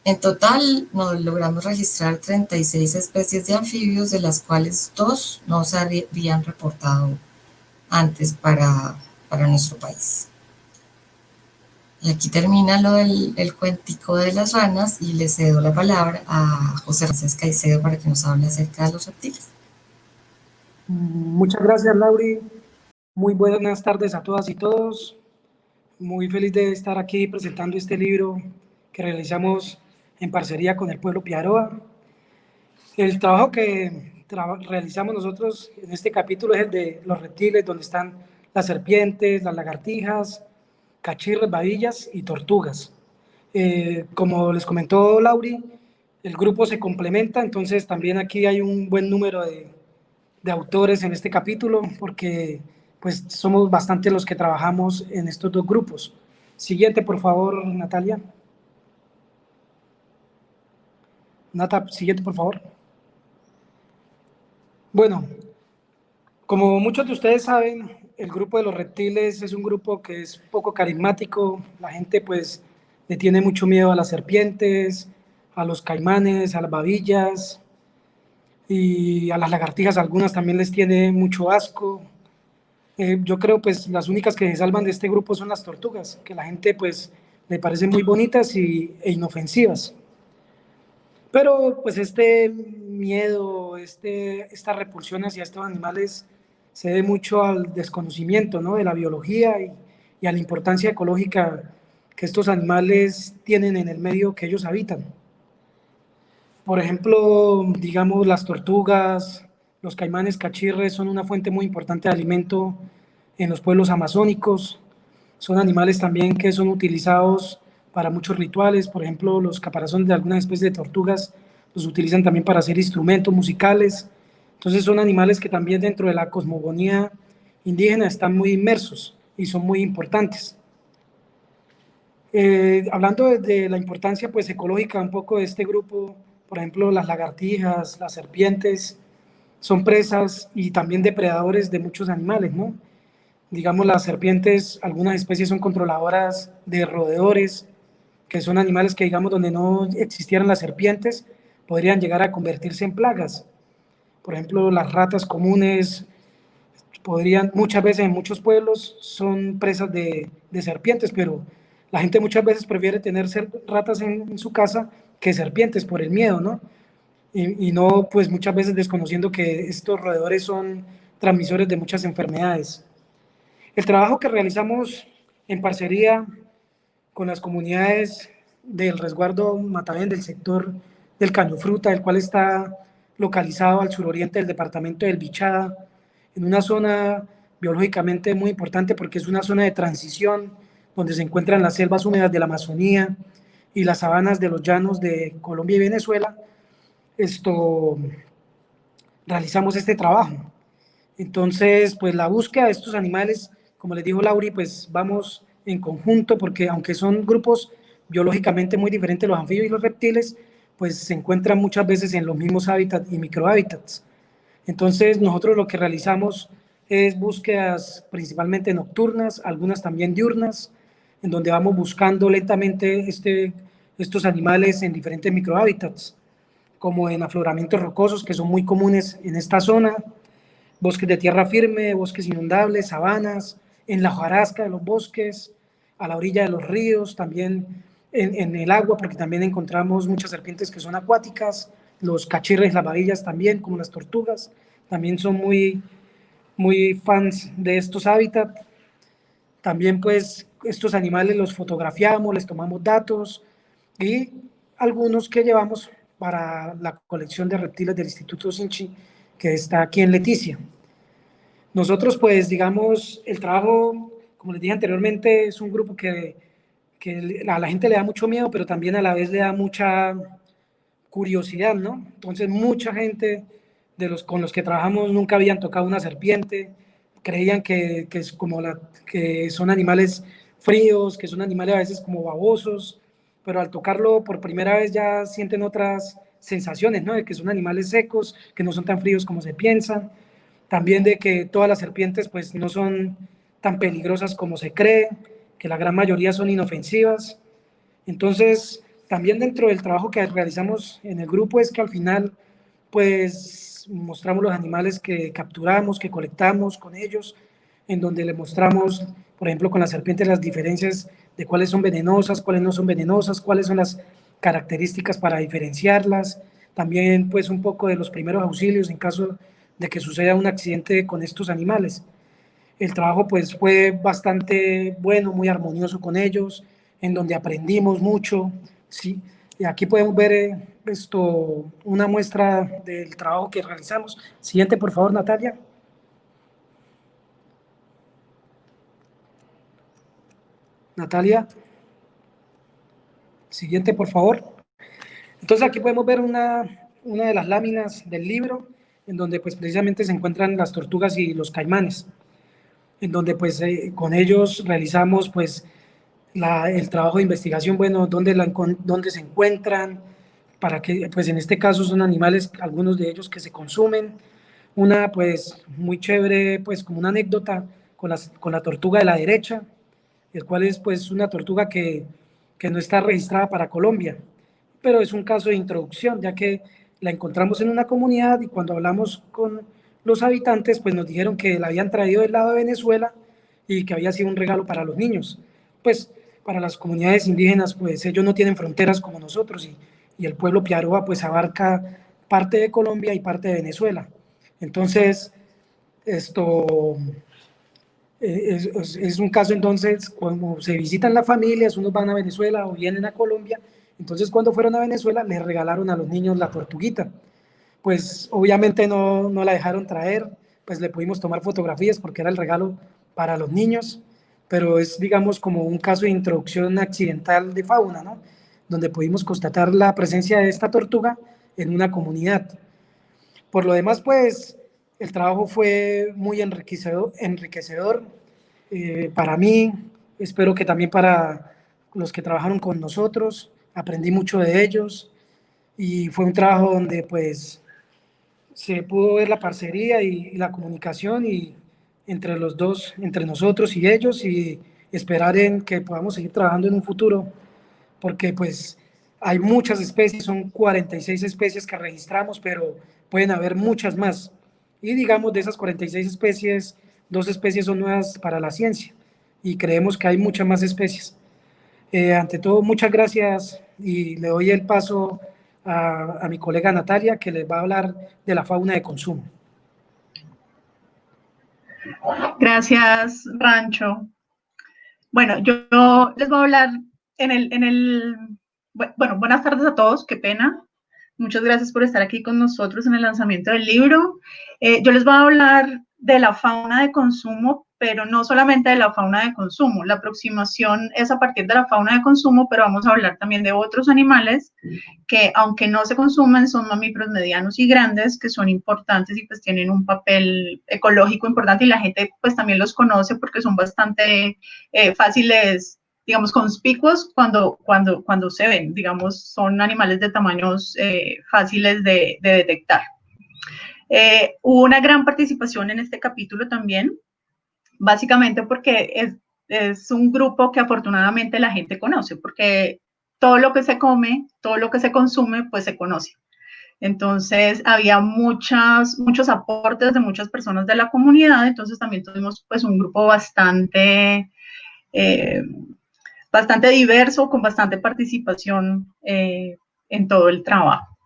En total nos logramos registrar 36 especies de anfibios, de las cuales dos no se habían reportado antes para, para nuestro país. Y aquí termina lo del el cuentico de las ranas y le cedo la palabra a José Ramírez Caicedo para que nos hable acerca de los reptiles. Muchas gracias, Lauri. Muy buenas tardes a todas y todos. Muy feliz de estar aquí presentando este libro que realizamos en parcería con el pueblo Piaroa. El trabajo que realizamos nosotros en este capítulo es el de los reptiles, donde están las serpientes, las lagartijas, cachirras, babillas y tortugas. Eh, como les comentó Lauri, el grupo se complementa, entonces también aquí hay un buen número de, de autores en este capítulo, porque pues somos bastante los que trabajamos en estos dos grupos. Siguiente, por favor, Natalia. Nata, siguiente, por favor. Bueno, como muchos de ustedes saben, el grupo de los reptiles es un grupo que es poco carismático. La gente pues le tiene mucho miedo a las serpientes, a los caimanes, a las babillas y a las lagartijas. Algunas también les tiene mucho asco. Eh, yo creo pues las únicas que se salvan de este grupo son las tortugas, que la gente pues le parecen muy bonitas y, e inofensivas. Pero pues este miedo, este, esta repulsión hacia estos animales se debe mucho al desconocimiento ¿no? de la biología y, y a la importancia ecológica que estos animales tienen en el medio que ellos habitan. Por ejemplo, digamos, las tortugas, los caimanes cachirres son una fuente muy importante de alimento en los pueblos amazónicos. Son animales también que son utilizados para muchos rituales. Por ejemplo, los caparazones de algunas especies de tortugas los utilizan también para hacer instrumentos musicales entonces son animales que también dentro de la cosmogonía indígena están muy inmersos y son muy importantes. Eh, hablando de, la importancia pues, ecológica un poco de este grupo, por ejemplo, las lagartijas, las serpientes, son presas y también depredadores de muchos animales, ¿no? Digamos, las serpientes, algunas especies son controladoras de roedores, que son animales que, digamos, donde no existieran las serpientes, podrían llegar a convertirse en plagas. Por ejemplo, las ratas comunes podrían, muchas veces en muchos pueblos son presas de, serpientes, pero la gente muchas veces prefiere tener ratas en, su casa que serpientes por el miedo, ¿no? Y, no, pues muchas veces desconociendo que estos roedores son transmisores de muchas enfermedades. El trabajo que realizamos en parcería con las comunidades del resguardo Matavén del sector del caño fruta, el cual está localizado al suroriente del departamento del Bichada, en una zona biológicamente muy importante porque es una zona de transición donde se encuentran las selvas húmedas de la Amazonía y las sabanas de los llanos de Colombia y Venezuela. Esto realizamos este trabajo. Entonces, pues la búsqueda de estos animales, como les dijo Lauri, pues vamos en conjunto porque aunque son grupos biológicamente muy diferentes los anfibios y los reptiles, pues se encuentran muchas veces en los mismos hábitats y microhábitats. Entonces nosotros lo que realizamos es búsquedas principalmente nocturnas, algunas también diurnas, en donde vamos buscando lentamente este, estos animales en diferentes microhábitats, como en afloramientos rocosos que son muy comunes en esta zona, bosques de tierra firme, bosques inundables, sabanas, en la hojarasca de los bosques, a la orilla de los ríos, también en, el agua, porque también encontramos muchas serpientes que son acuáticas, los cachirres, las babillas también, como las tortugas, también son muy, muy fans de estos hábitats. También pues estos animales los fotografiamos, les tomamos datos y algunos que llevamos para la colección de reptiles del Instituto Sinchi, que está aquí en Leticia. Nosotros pues digamos, el trabajo, como les dije anteriormente, es un grupo que, que a la gente le da mucho miedo, pero también a la vez le da mucha curiosidad, ¿no? Entonces mucha gente de los con los que trabajamos nunca habían tocado una serpiente, creían que, que es como la, que son animales fríos, que son animales a veces como babosos, pero al tocarlo por primera vez ya sienten otras sensaciones, ¿no? De que son animales secos, que no son tan fríos como se piensa, también de que todas las serpientes pues no son tan peligrosas como se cree, que la gran mayoría son inofensivas. Entonces, también dentro del trabajo que realizamos en el grupo es que al final pues mostramos los animales que capturamos, que colectamos con ellos, en donde le mostramos, por ejemplo, con las serpientes las diferencias de cuáles son venenosas, cuáles no son venenosas, cuáles son las características para diferenciarlas. También, pues, un poco de los primeros auxilios en caso de que suceda un accidente con estos animales. El trabajo, pues, fue bastante bueno, muy armonioso con ellos, en donde aprendimos mucho, ¿sí? Y aquí podemos ver eh, esto, una muestra del trabajo que realizamos. Siguiente, por favor, Natalia. Natalia. Siguiente, por favor. Entonces aquí podemos ver una, una de las láminas del libro, en donde pues precisamente se encuentran las tortugas y los caimanes, en donde pues eh, con ellos realizamos pues la, el trabajo de investigación, bueno, dónde, la, dónde se encuentran, para que, pues en este caso son animales, algunos de ellos que se consumen. Una pues muy chévere, pues como una anécdota con, las, con la tortuga de la derecha, el cual es pues una tortuga que, que no está registrada para Colombia, pero es un caso de introducción, ya que la encontramos en una comunidad y cuando hablamos con los habitantes, pues nos dijeron que la habían traído del lado de Venezuela y que había sido un regalo para los niños. Pues para las comunidades indígenas, pues ellos no tienen fronteras como nosotros y, y el pueblo Piaroa pues abarca parte de Colombia y parte de Venezuela. Entonces, esto eh, es, un caso entonces, cuando se visitan las familias, unos van a Venezuela o vienen a Colombia, entonces cuando fueron a Venezuela les regalaron a los niños la tortuguita. Pues obviamente no, no la dejaron traer, pues le pudimos tomar fotografías porque era el regalo para los niños, pero es digamos como un caso de introducción accidental de fauna, ¿no? Donde pudimos constatar la presencia de esta tortuga en una comunidad. Por lo demás, pues el trabajo fue muy enriquecedor, eh, para mí, espero que también para los que trabajaron con nosotros, aprendí mucho de ellos y fue un trabajo donde pues se pudo ver la parcería y, la comunicación y entre los dos, entre nosotros y ellos y esperar en que podamos seguir trabajando en un futuro porque pues hay muchas especies, son 46 especies que registramos, pero pueden haber muchas más y digamos, de esas 46 especies, dos especies son nuevas para la ciencia y creemos que hay muchas más especies. Eh, ante todo, muchas gracias y le doy el paso a, mi colega Natalia que les va a hablar de la fauna de consumo. Gracias, Rancho. Bueno, yo les voy a hablar en el, en el, bueno, buenas tardes a todos, qué pena. Muchas gracias por estar aquí con nosotros en el lanzamiento del libro. Eh, yo les voy a hablar de la fauna de consumo, pero no solamente de la fauna de consumo. La aproximación es a partir de la fauna de consumo, pero vamos a hablar también de otros animales que, aunque no se consumen, son mamíferos medianos y grandes, que son importantes y pues tienen un papel ecológico importante y la gente pues también los conoce porque son bastante eh, fáciles digamos, conspicuos cuando, cuando, cuando se ven, digamos, son animales de tamaños eh, fáciles de, de detectar. Eh, hubo una gran participación en este capítulo también, básicamente porque es, es un grupo que afortunadamente la gente conoce, porque todo lo que se come, todo lo que se consume, pues se conoce. Entonces, había muchas, muchos aportes de muchas personas de la comunidad, entonces también tuvimos pues un grupo bastante eh, bastante diverso, con bastante participación eh, en todo el trabajo.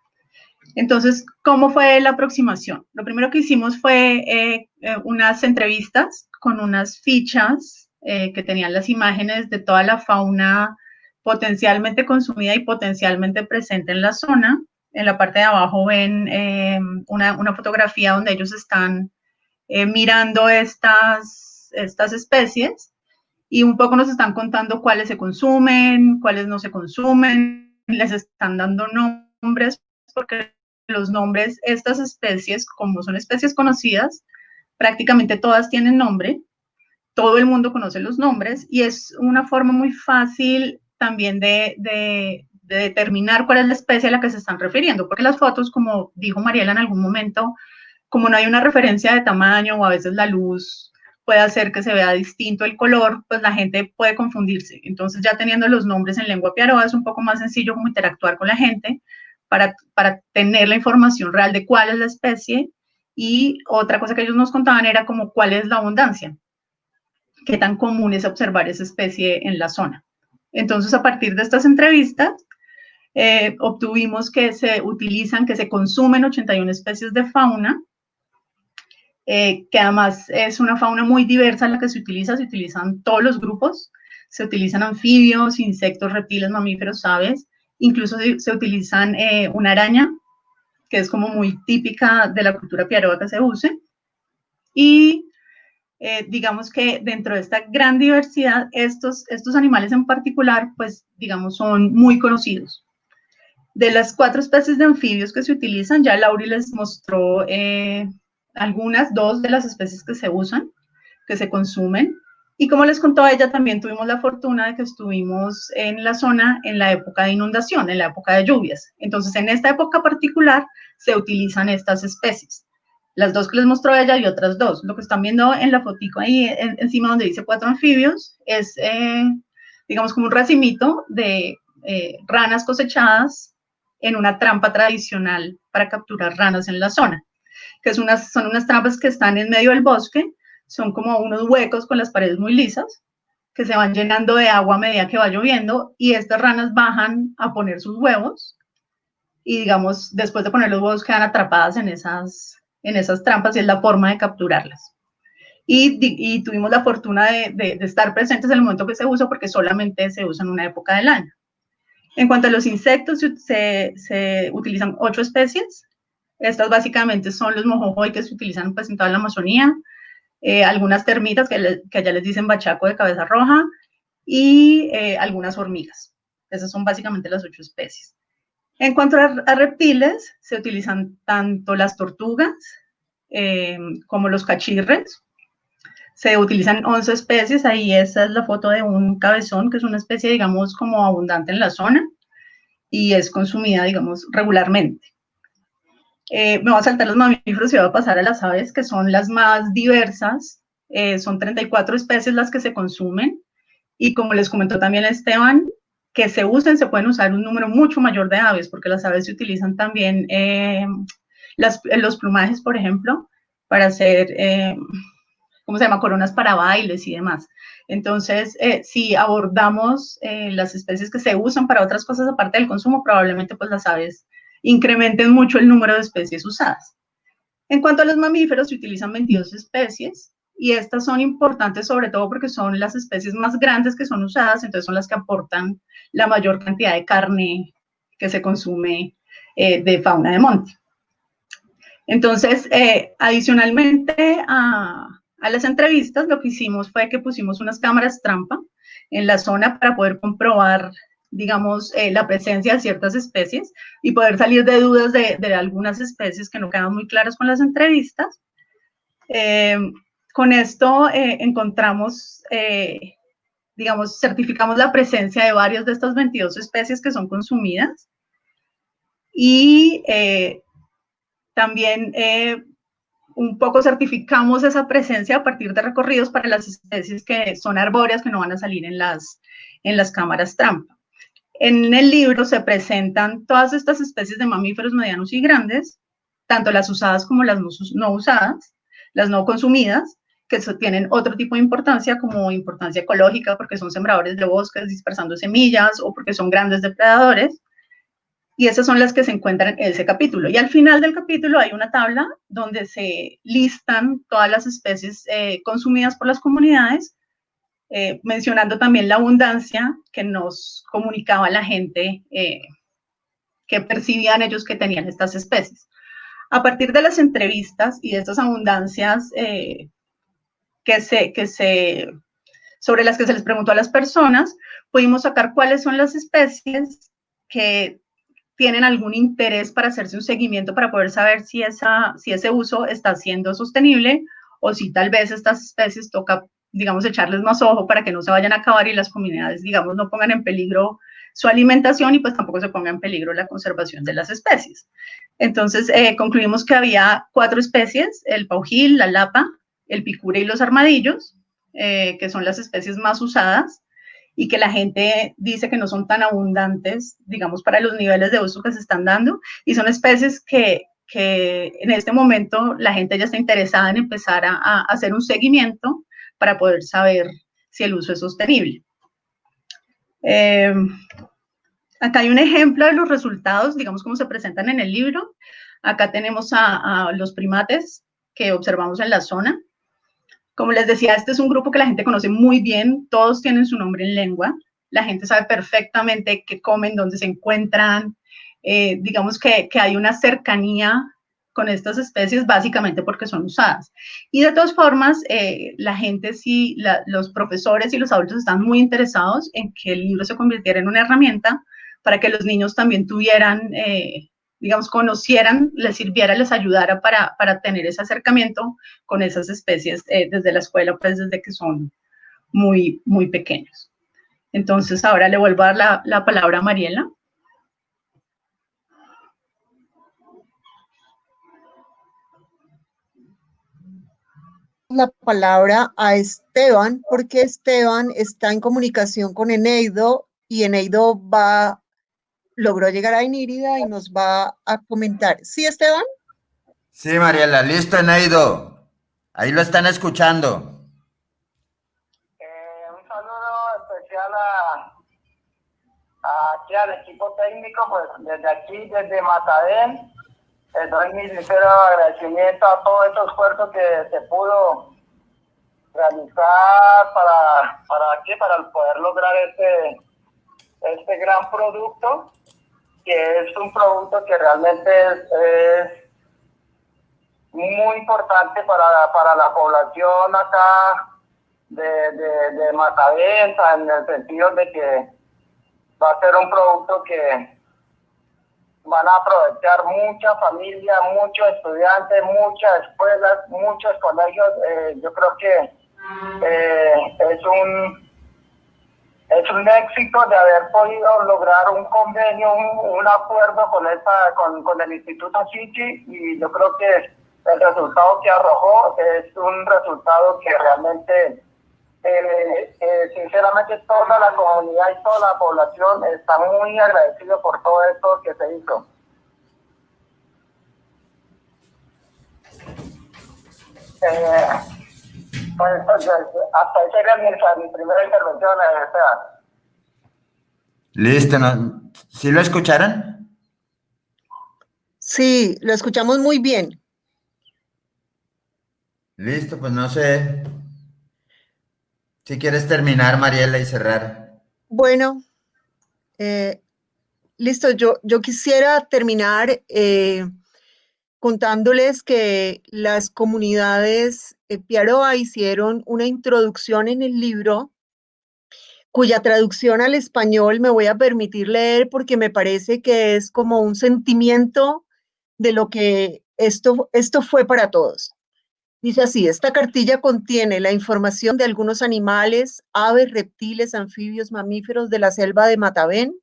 Entonces, ¿cómo fue la aproximación? Lo primero que hicimos fue eh, unas entrevistas con unas fichas eh, que tenían las imágenes de toda la fauna potencialmente consumida y potencialmente presente en la zona. En la parte de abajo ven una, una, fotografía donde ellos están mirando estas, estas especies y un poco nos están contando cuáles se consumen, cuáles no se consumen, les están dando nombres porque los nombres, estas especies, como son especies conocidas, prácticamente todas tienen nombre, todo el mundo conoce los nombres y es una forma muy fácil también de, de, determinar cuál es la especie a la que se están refiriendo, porque las fotos, como dijo Mariela en algún momento, como no hay una referencia de tamaño o a veces la luz puede hacer que se vea distinto el color, pues la gente puede confundirse. Entonces ya teniendo los nombres en lengua piaroa es un poco más sencillo como interactuar con la gente, para, tener la información real de cuál es la especie. Y otra cosa que ellos nos contaban era como cuál es la abundancia, qué tan común es observar esa especie en la zona. Entonces, a partir de estas entrevistas, eh, obtuvimos que se utilizan, que se consumen 81 especies de fauna, eh, que además es una fauna muy diversa la que se utiliza, se utilizan todos los grupos, se utilizan anfibios, insectos, reptiles, mamíferos, aves, Incluso se, utilizan eh, una araña, que es como muy típica de la cultura piaroa que se use. Y eh, digamos que dentro de esta gran diversidad, estos, estos animales en particular, pues digamos, son muy conocidos. De las cuatro especies de anfibios que se utilizan, ya Lauri les mostró eh, algunas, dos de las especies que se usan, que se consumen. Y como les contó ella, también tuvimos la fortuna de que estuvimos en la zona en la época de inundación, en la época de lluvias. Entonces, en esta época particular se utilizan estas especies. Las dos que les mostró ella y otras dos. Lo que están viendo en la fotico ahí encima donde dice cuatro anfibios es, eh, digamos, como un racimito de eh, ranas cosechadas en una trampa tradicional para capturar ranas en la zona, que es unas, son unas trampas que están en medio del bosque son como unos huecos con las paredes muy lisas que se van llenando de agua a medida que va lloviendo y estas ranas bajan a poner sus huevos y digamos, después de poner los huevos quedan atrapadas en esas, en esas trampas y es la forma de capturarlas. Y, y tuvimos la fortuna de, de, estar presentes en el momento que se usa porque solamente se usa en una época del año. En cuanto a los insectos, se, se utilizan ocho especies. Estas básicamente son los mojojoy que se utilizan pues, en toda la Amazonía, eh, algunas termitas que, que, allá les dicen bachaco de cabeza roja y eh, algunas hormigas. Esas son básicamente las ocho especies. En cuanto a, reptiles, se utilizan tanto las tortugas eh, como los cachirres. Se utilizan 11 especies, ahí esa es la foto de un cabezón, que es una especie, digamos, como abundante en la zona y es consumida, digamos, regularmente. Eh, me voy a saltar los mamíferos y voy a pasar a las aves, que son las más diversas. Eh, son 34 especies las que se consumen. Y como les comentó también Esteban, que se usen, se pueden usar un número mucho mayor de aves, porque las aves se utilizan también, eh, los plumajes, por ejemplo, para hacer, ¿cómo se llama?, coronas para bailes y demás. Entonces, si abordamos las especies que se usan para otras cosas aparte del consumo, probablemente pues las aves incrementen mucho el número de especies usadas. En cuanto a los mamíferos, se utilizan 22 especies y estas son importantes sobre todo porque son las especies más grandes que son usadas, entonces son las que aportan la mayor cantidad de carne que se consume eh, de fauna de monte. Entonces, eh, adicionalmente a, a las entrevistas, lo que hicimos fue que pusimos unas cámaras trampa en la zona para poder comprobar digamos, eh, la presencia de ciertas especies y poder salir de dudas de, algunas especies que no quedan muy claras con las entrevistas. Eh, con esto eh, encontramos, digamos, certificamos la presencia de varias de estas 22 especies que son consumidas y también un poco certificamos esa presencia a partir de recorridos para las especies que son arbóreas que no van a salir en las, en las cámaras trampa. En el libro se presentan todas estas especies de mamíferos medianos y grandes, tanto las usadas como las no usadas, las no consumidas, que tienen otro tipo de importancia como importancia ecológica porque son sembradores de bosques dispersando semillas o porque son grandes depredadores. Y esas son las que se encuentran en ese capítulo. Y al final del capítulo hay una tabla donde se listan todas las especies eh, consumidas por las comunidades, eh, mencionando también la abundancia que nos comunicaba la gente eh, que percibían ellos que tenían estas especies. A partir de las entrevistas y de estas abundancias que se, que se, sobre las que se les preguntó a las personas, pudimos sacar cuáles son las especies que tienen algún interés para hacerse un seguimiento para poder saber si, esa, si ese uso está siendo sostenible o si tal vez estas especies toca, digamos, echarles más ojo para que no se vayan a acabar y las comunidades, digamos, no pongan en peligro su alimentación y pues tampoco se ponga en peligro la conservación de las especies. Entonces, eh, concluimos que había cuatro especies, el paujil, la lapa, el picure y los armadillos, eh, que son las especies más usadas y que la gente dice que no son tan abundantes, digamos, para los niveles de uso que se están dando, y son especies que, que en este momento la gente ya está interesada en empezar a, hacer un seguimiento para poder saber si el uso es sostenible. Eh, acá hay un ejemplo de los resultados, digamos, cómo se presentan en el libro. Acá tenemos a, a los primates que observamos en la zona. Como les decía, este es un grupo que la gente conoce muy bien, todos tienen su nombre en lengua, la gente sabe perfectamente qué comen, dónde se encuentran, eh, digamos que, que, hay una cercanía con estas especies básicamente porque son usadas. Y de todas formas, eh, la gente sí, los profesores y los adultos están muy interesados en que el libro se convirtiera en una herramienta para que los niños también tuvieran eh, digamos, conocieran, les sirviera, les ayudara para, para tener ese acercamiento con esas especies eh, desde la escuela, pues desde que son muy, muy pequeños. Entonces, ahora le vuelvo a dar la, la palabra a Mariela. La palabra a Esteban, porque Esteban está en comunicación con Eneido y Eneido va logró llegar a Inírida y nos va a comentar. ¿Sí, Esteban? Sí, Mariela, listo, Eneido. Ahí lo están escuchando. Eh, un saludo especial a, aquí al equipo técnico, pues desde aquí, desde Matadén. Les doy mi sincero agradecimiento a todos estos esfuerzos que se pudo realizar para, para, ¿qué? para poder lograr este, este gran producto que es un producto que realmente es, muy importante para, para, la población acá de, de, de en el sentido de que va a ser un producto que van a aprovechar mucha familia, muchos estudiantes, muchas escuelas, muchos colegios. Eh, yo creo que eh, es un es un éxito de haber podido lograr un convenio, un, acuerdo con, esta, con, con el Instituto Chichi y yo creo que el resultado que arrojó es un resultado que realmente, eh, eh, sinceramente, toda la comunidad y toda la población está muy agradecido por todo esto que se hizo. Eh, pues, hasta ahí sería mi, mi primera intervención, eh, Listo, ¿no? ¿sí lo escucharon? Sí, lo escuchamos muy bien. Listo, pues no sé si quieres terminar, Mariela, y cerrar. Bueno, eh, listo, yo, yo quisiera terminar eh, contándoles que las comunidades eh, Piaroa hicieron una introducción en el libro cuya traducción al español me voy a permitir leer porque me parece que es como un sentimiento de lo que esto, esto fue para todos. Dice así, esta cartilla contiene la información de algunos animales, aves, reptiles, anfibios, mamíferos de la selva de Matavén,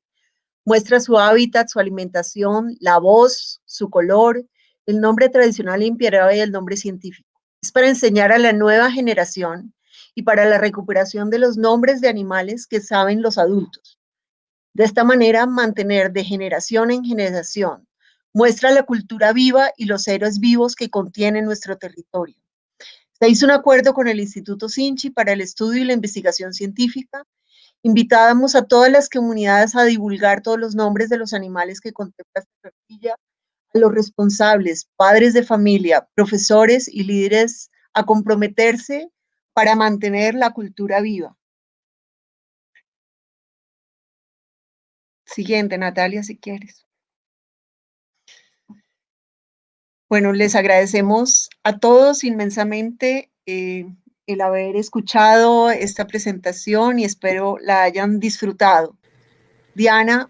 muestra su hábitat, su alimentación, la voz, su color, el nombre tradicional Piaroa y el nombre científico es para enseñar a la nueva generación y para la recuperación de los nombres de animales que saben los adultos. De esta manera, mantener de generación en generación muestra la cultura viva y los héroes vivos que contiene nuestro territorio. Se hizo un acuerdo con el Instituto Sinchi para el estudio y la investigación científica Invitábamos a todas las comunidades a divulgar todos los nombres de los animales que contempla esta cartilla, a los responsables, padres de familia, profesores y líderes a comprometerse para mantener la cultura viva. Siguiente, Natalia, si quieres. Bueno, les agradecemos a todos inmensamente eh, el haber escuchado esta presentación y espero la hayan disfrutado. Diana.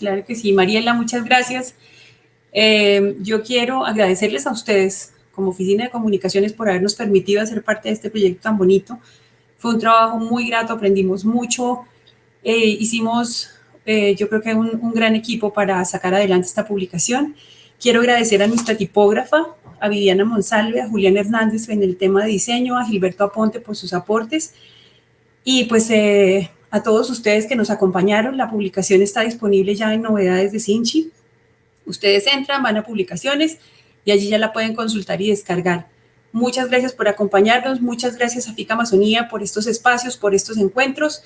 Claro que sí, Mariela, muchas gracias. Eh, yo quiero agradecerles a ustedes como Oficina de Comunicaciones por habernos permitido hacer parte de este proyecto tan bonito. Fue un trabajo muy grato, aprendimos mucho, eh, hicimos eh, yo creo que un, un gran equipo para sacar adelante esta publicación. Quiero agradecer a nuestra tipógrafa, a Viviana Monsalve, a Julián Hernández en el tema de diseño, a Gilberto Aponte por sus aportes y pues eh, a todos ustedes que nos acompañaron. La publicación está disponible ya en novedades de Sinchi. Ustedes entran, van a publicaciones y allí ya la pueden consultar y descargar. Muchas gracias por acompañarnos, muchas gracias a FICA Amazonía por estos espacios, por estos encuentros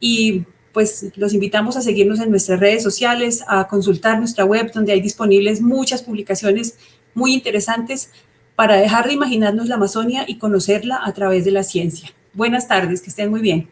y pues los invitamos a seguirnos en nuestras redes sociales, a consultar nuestra web donde hay disponibles muchas publicaciones muy interesantes para dejar de imaginarnos la Amazonia y conocerla a través de la ciencia. Buenas tardes, que estén muy bien.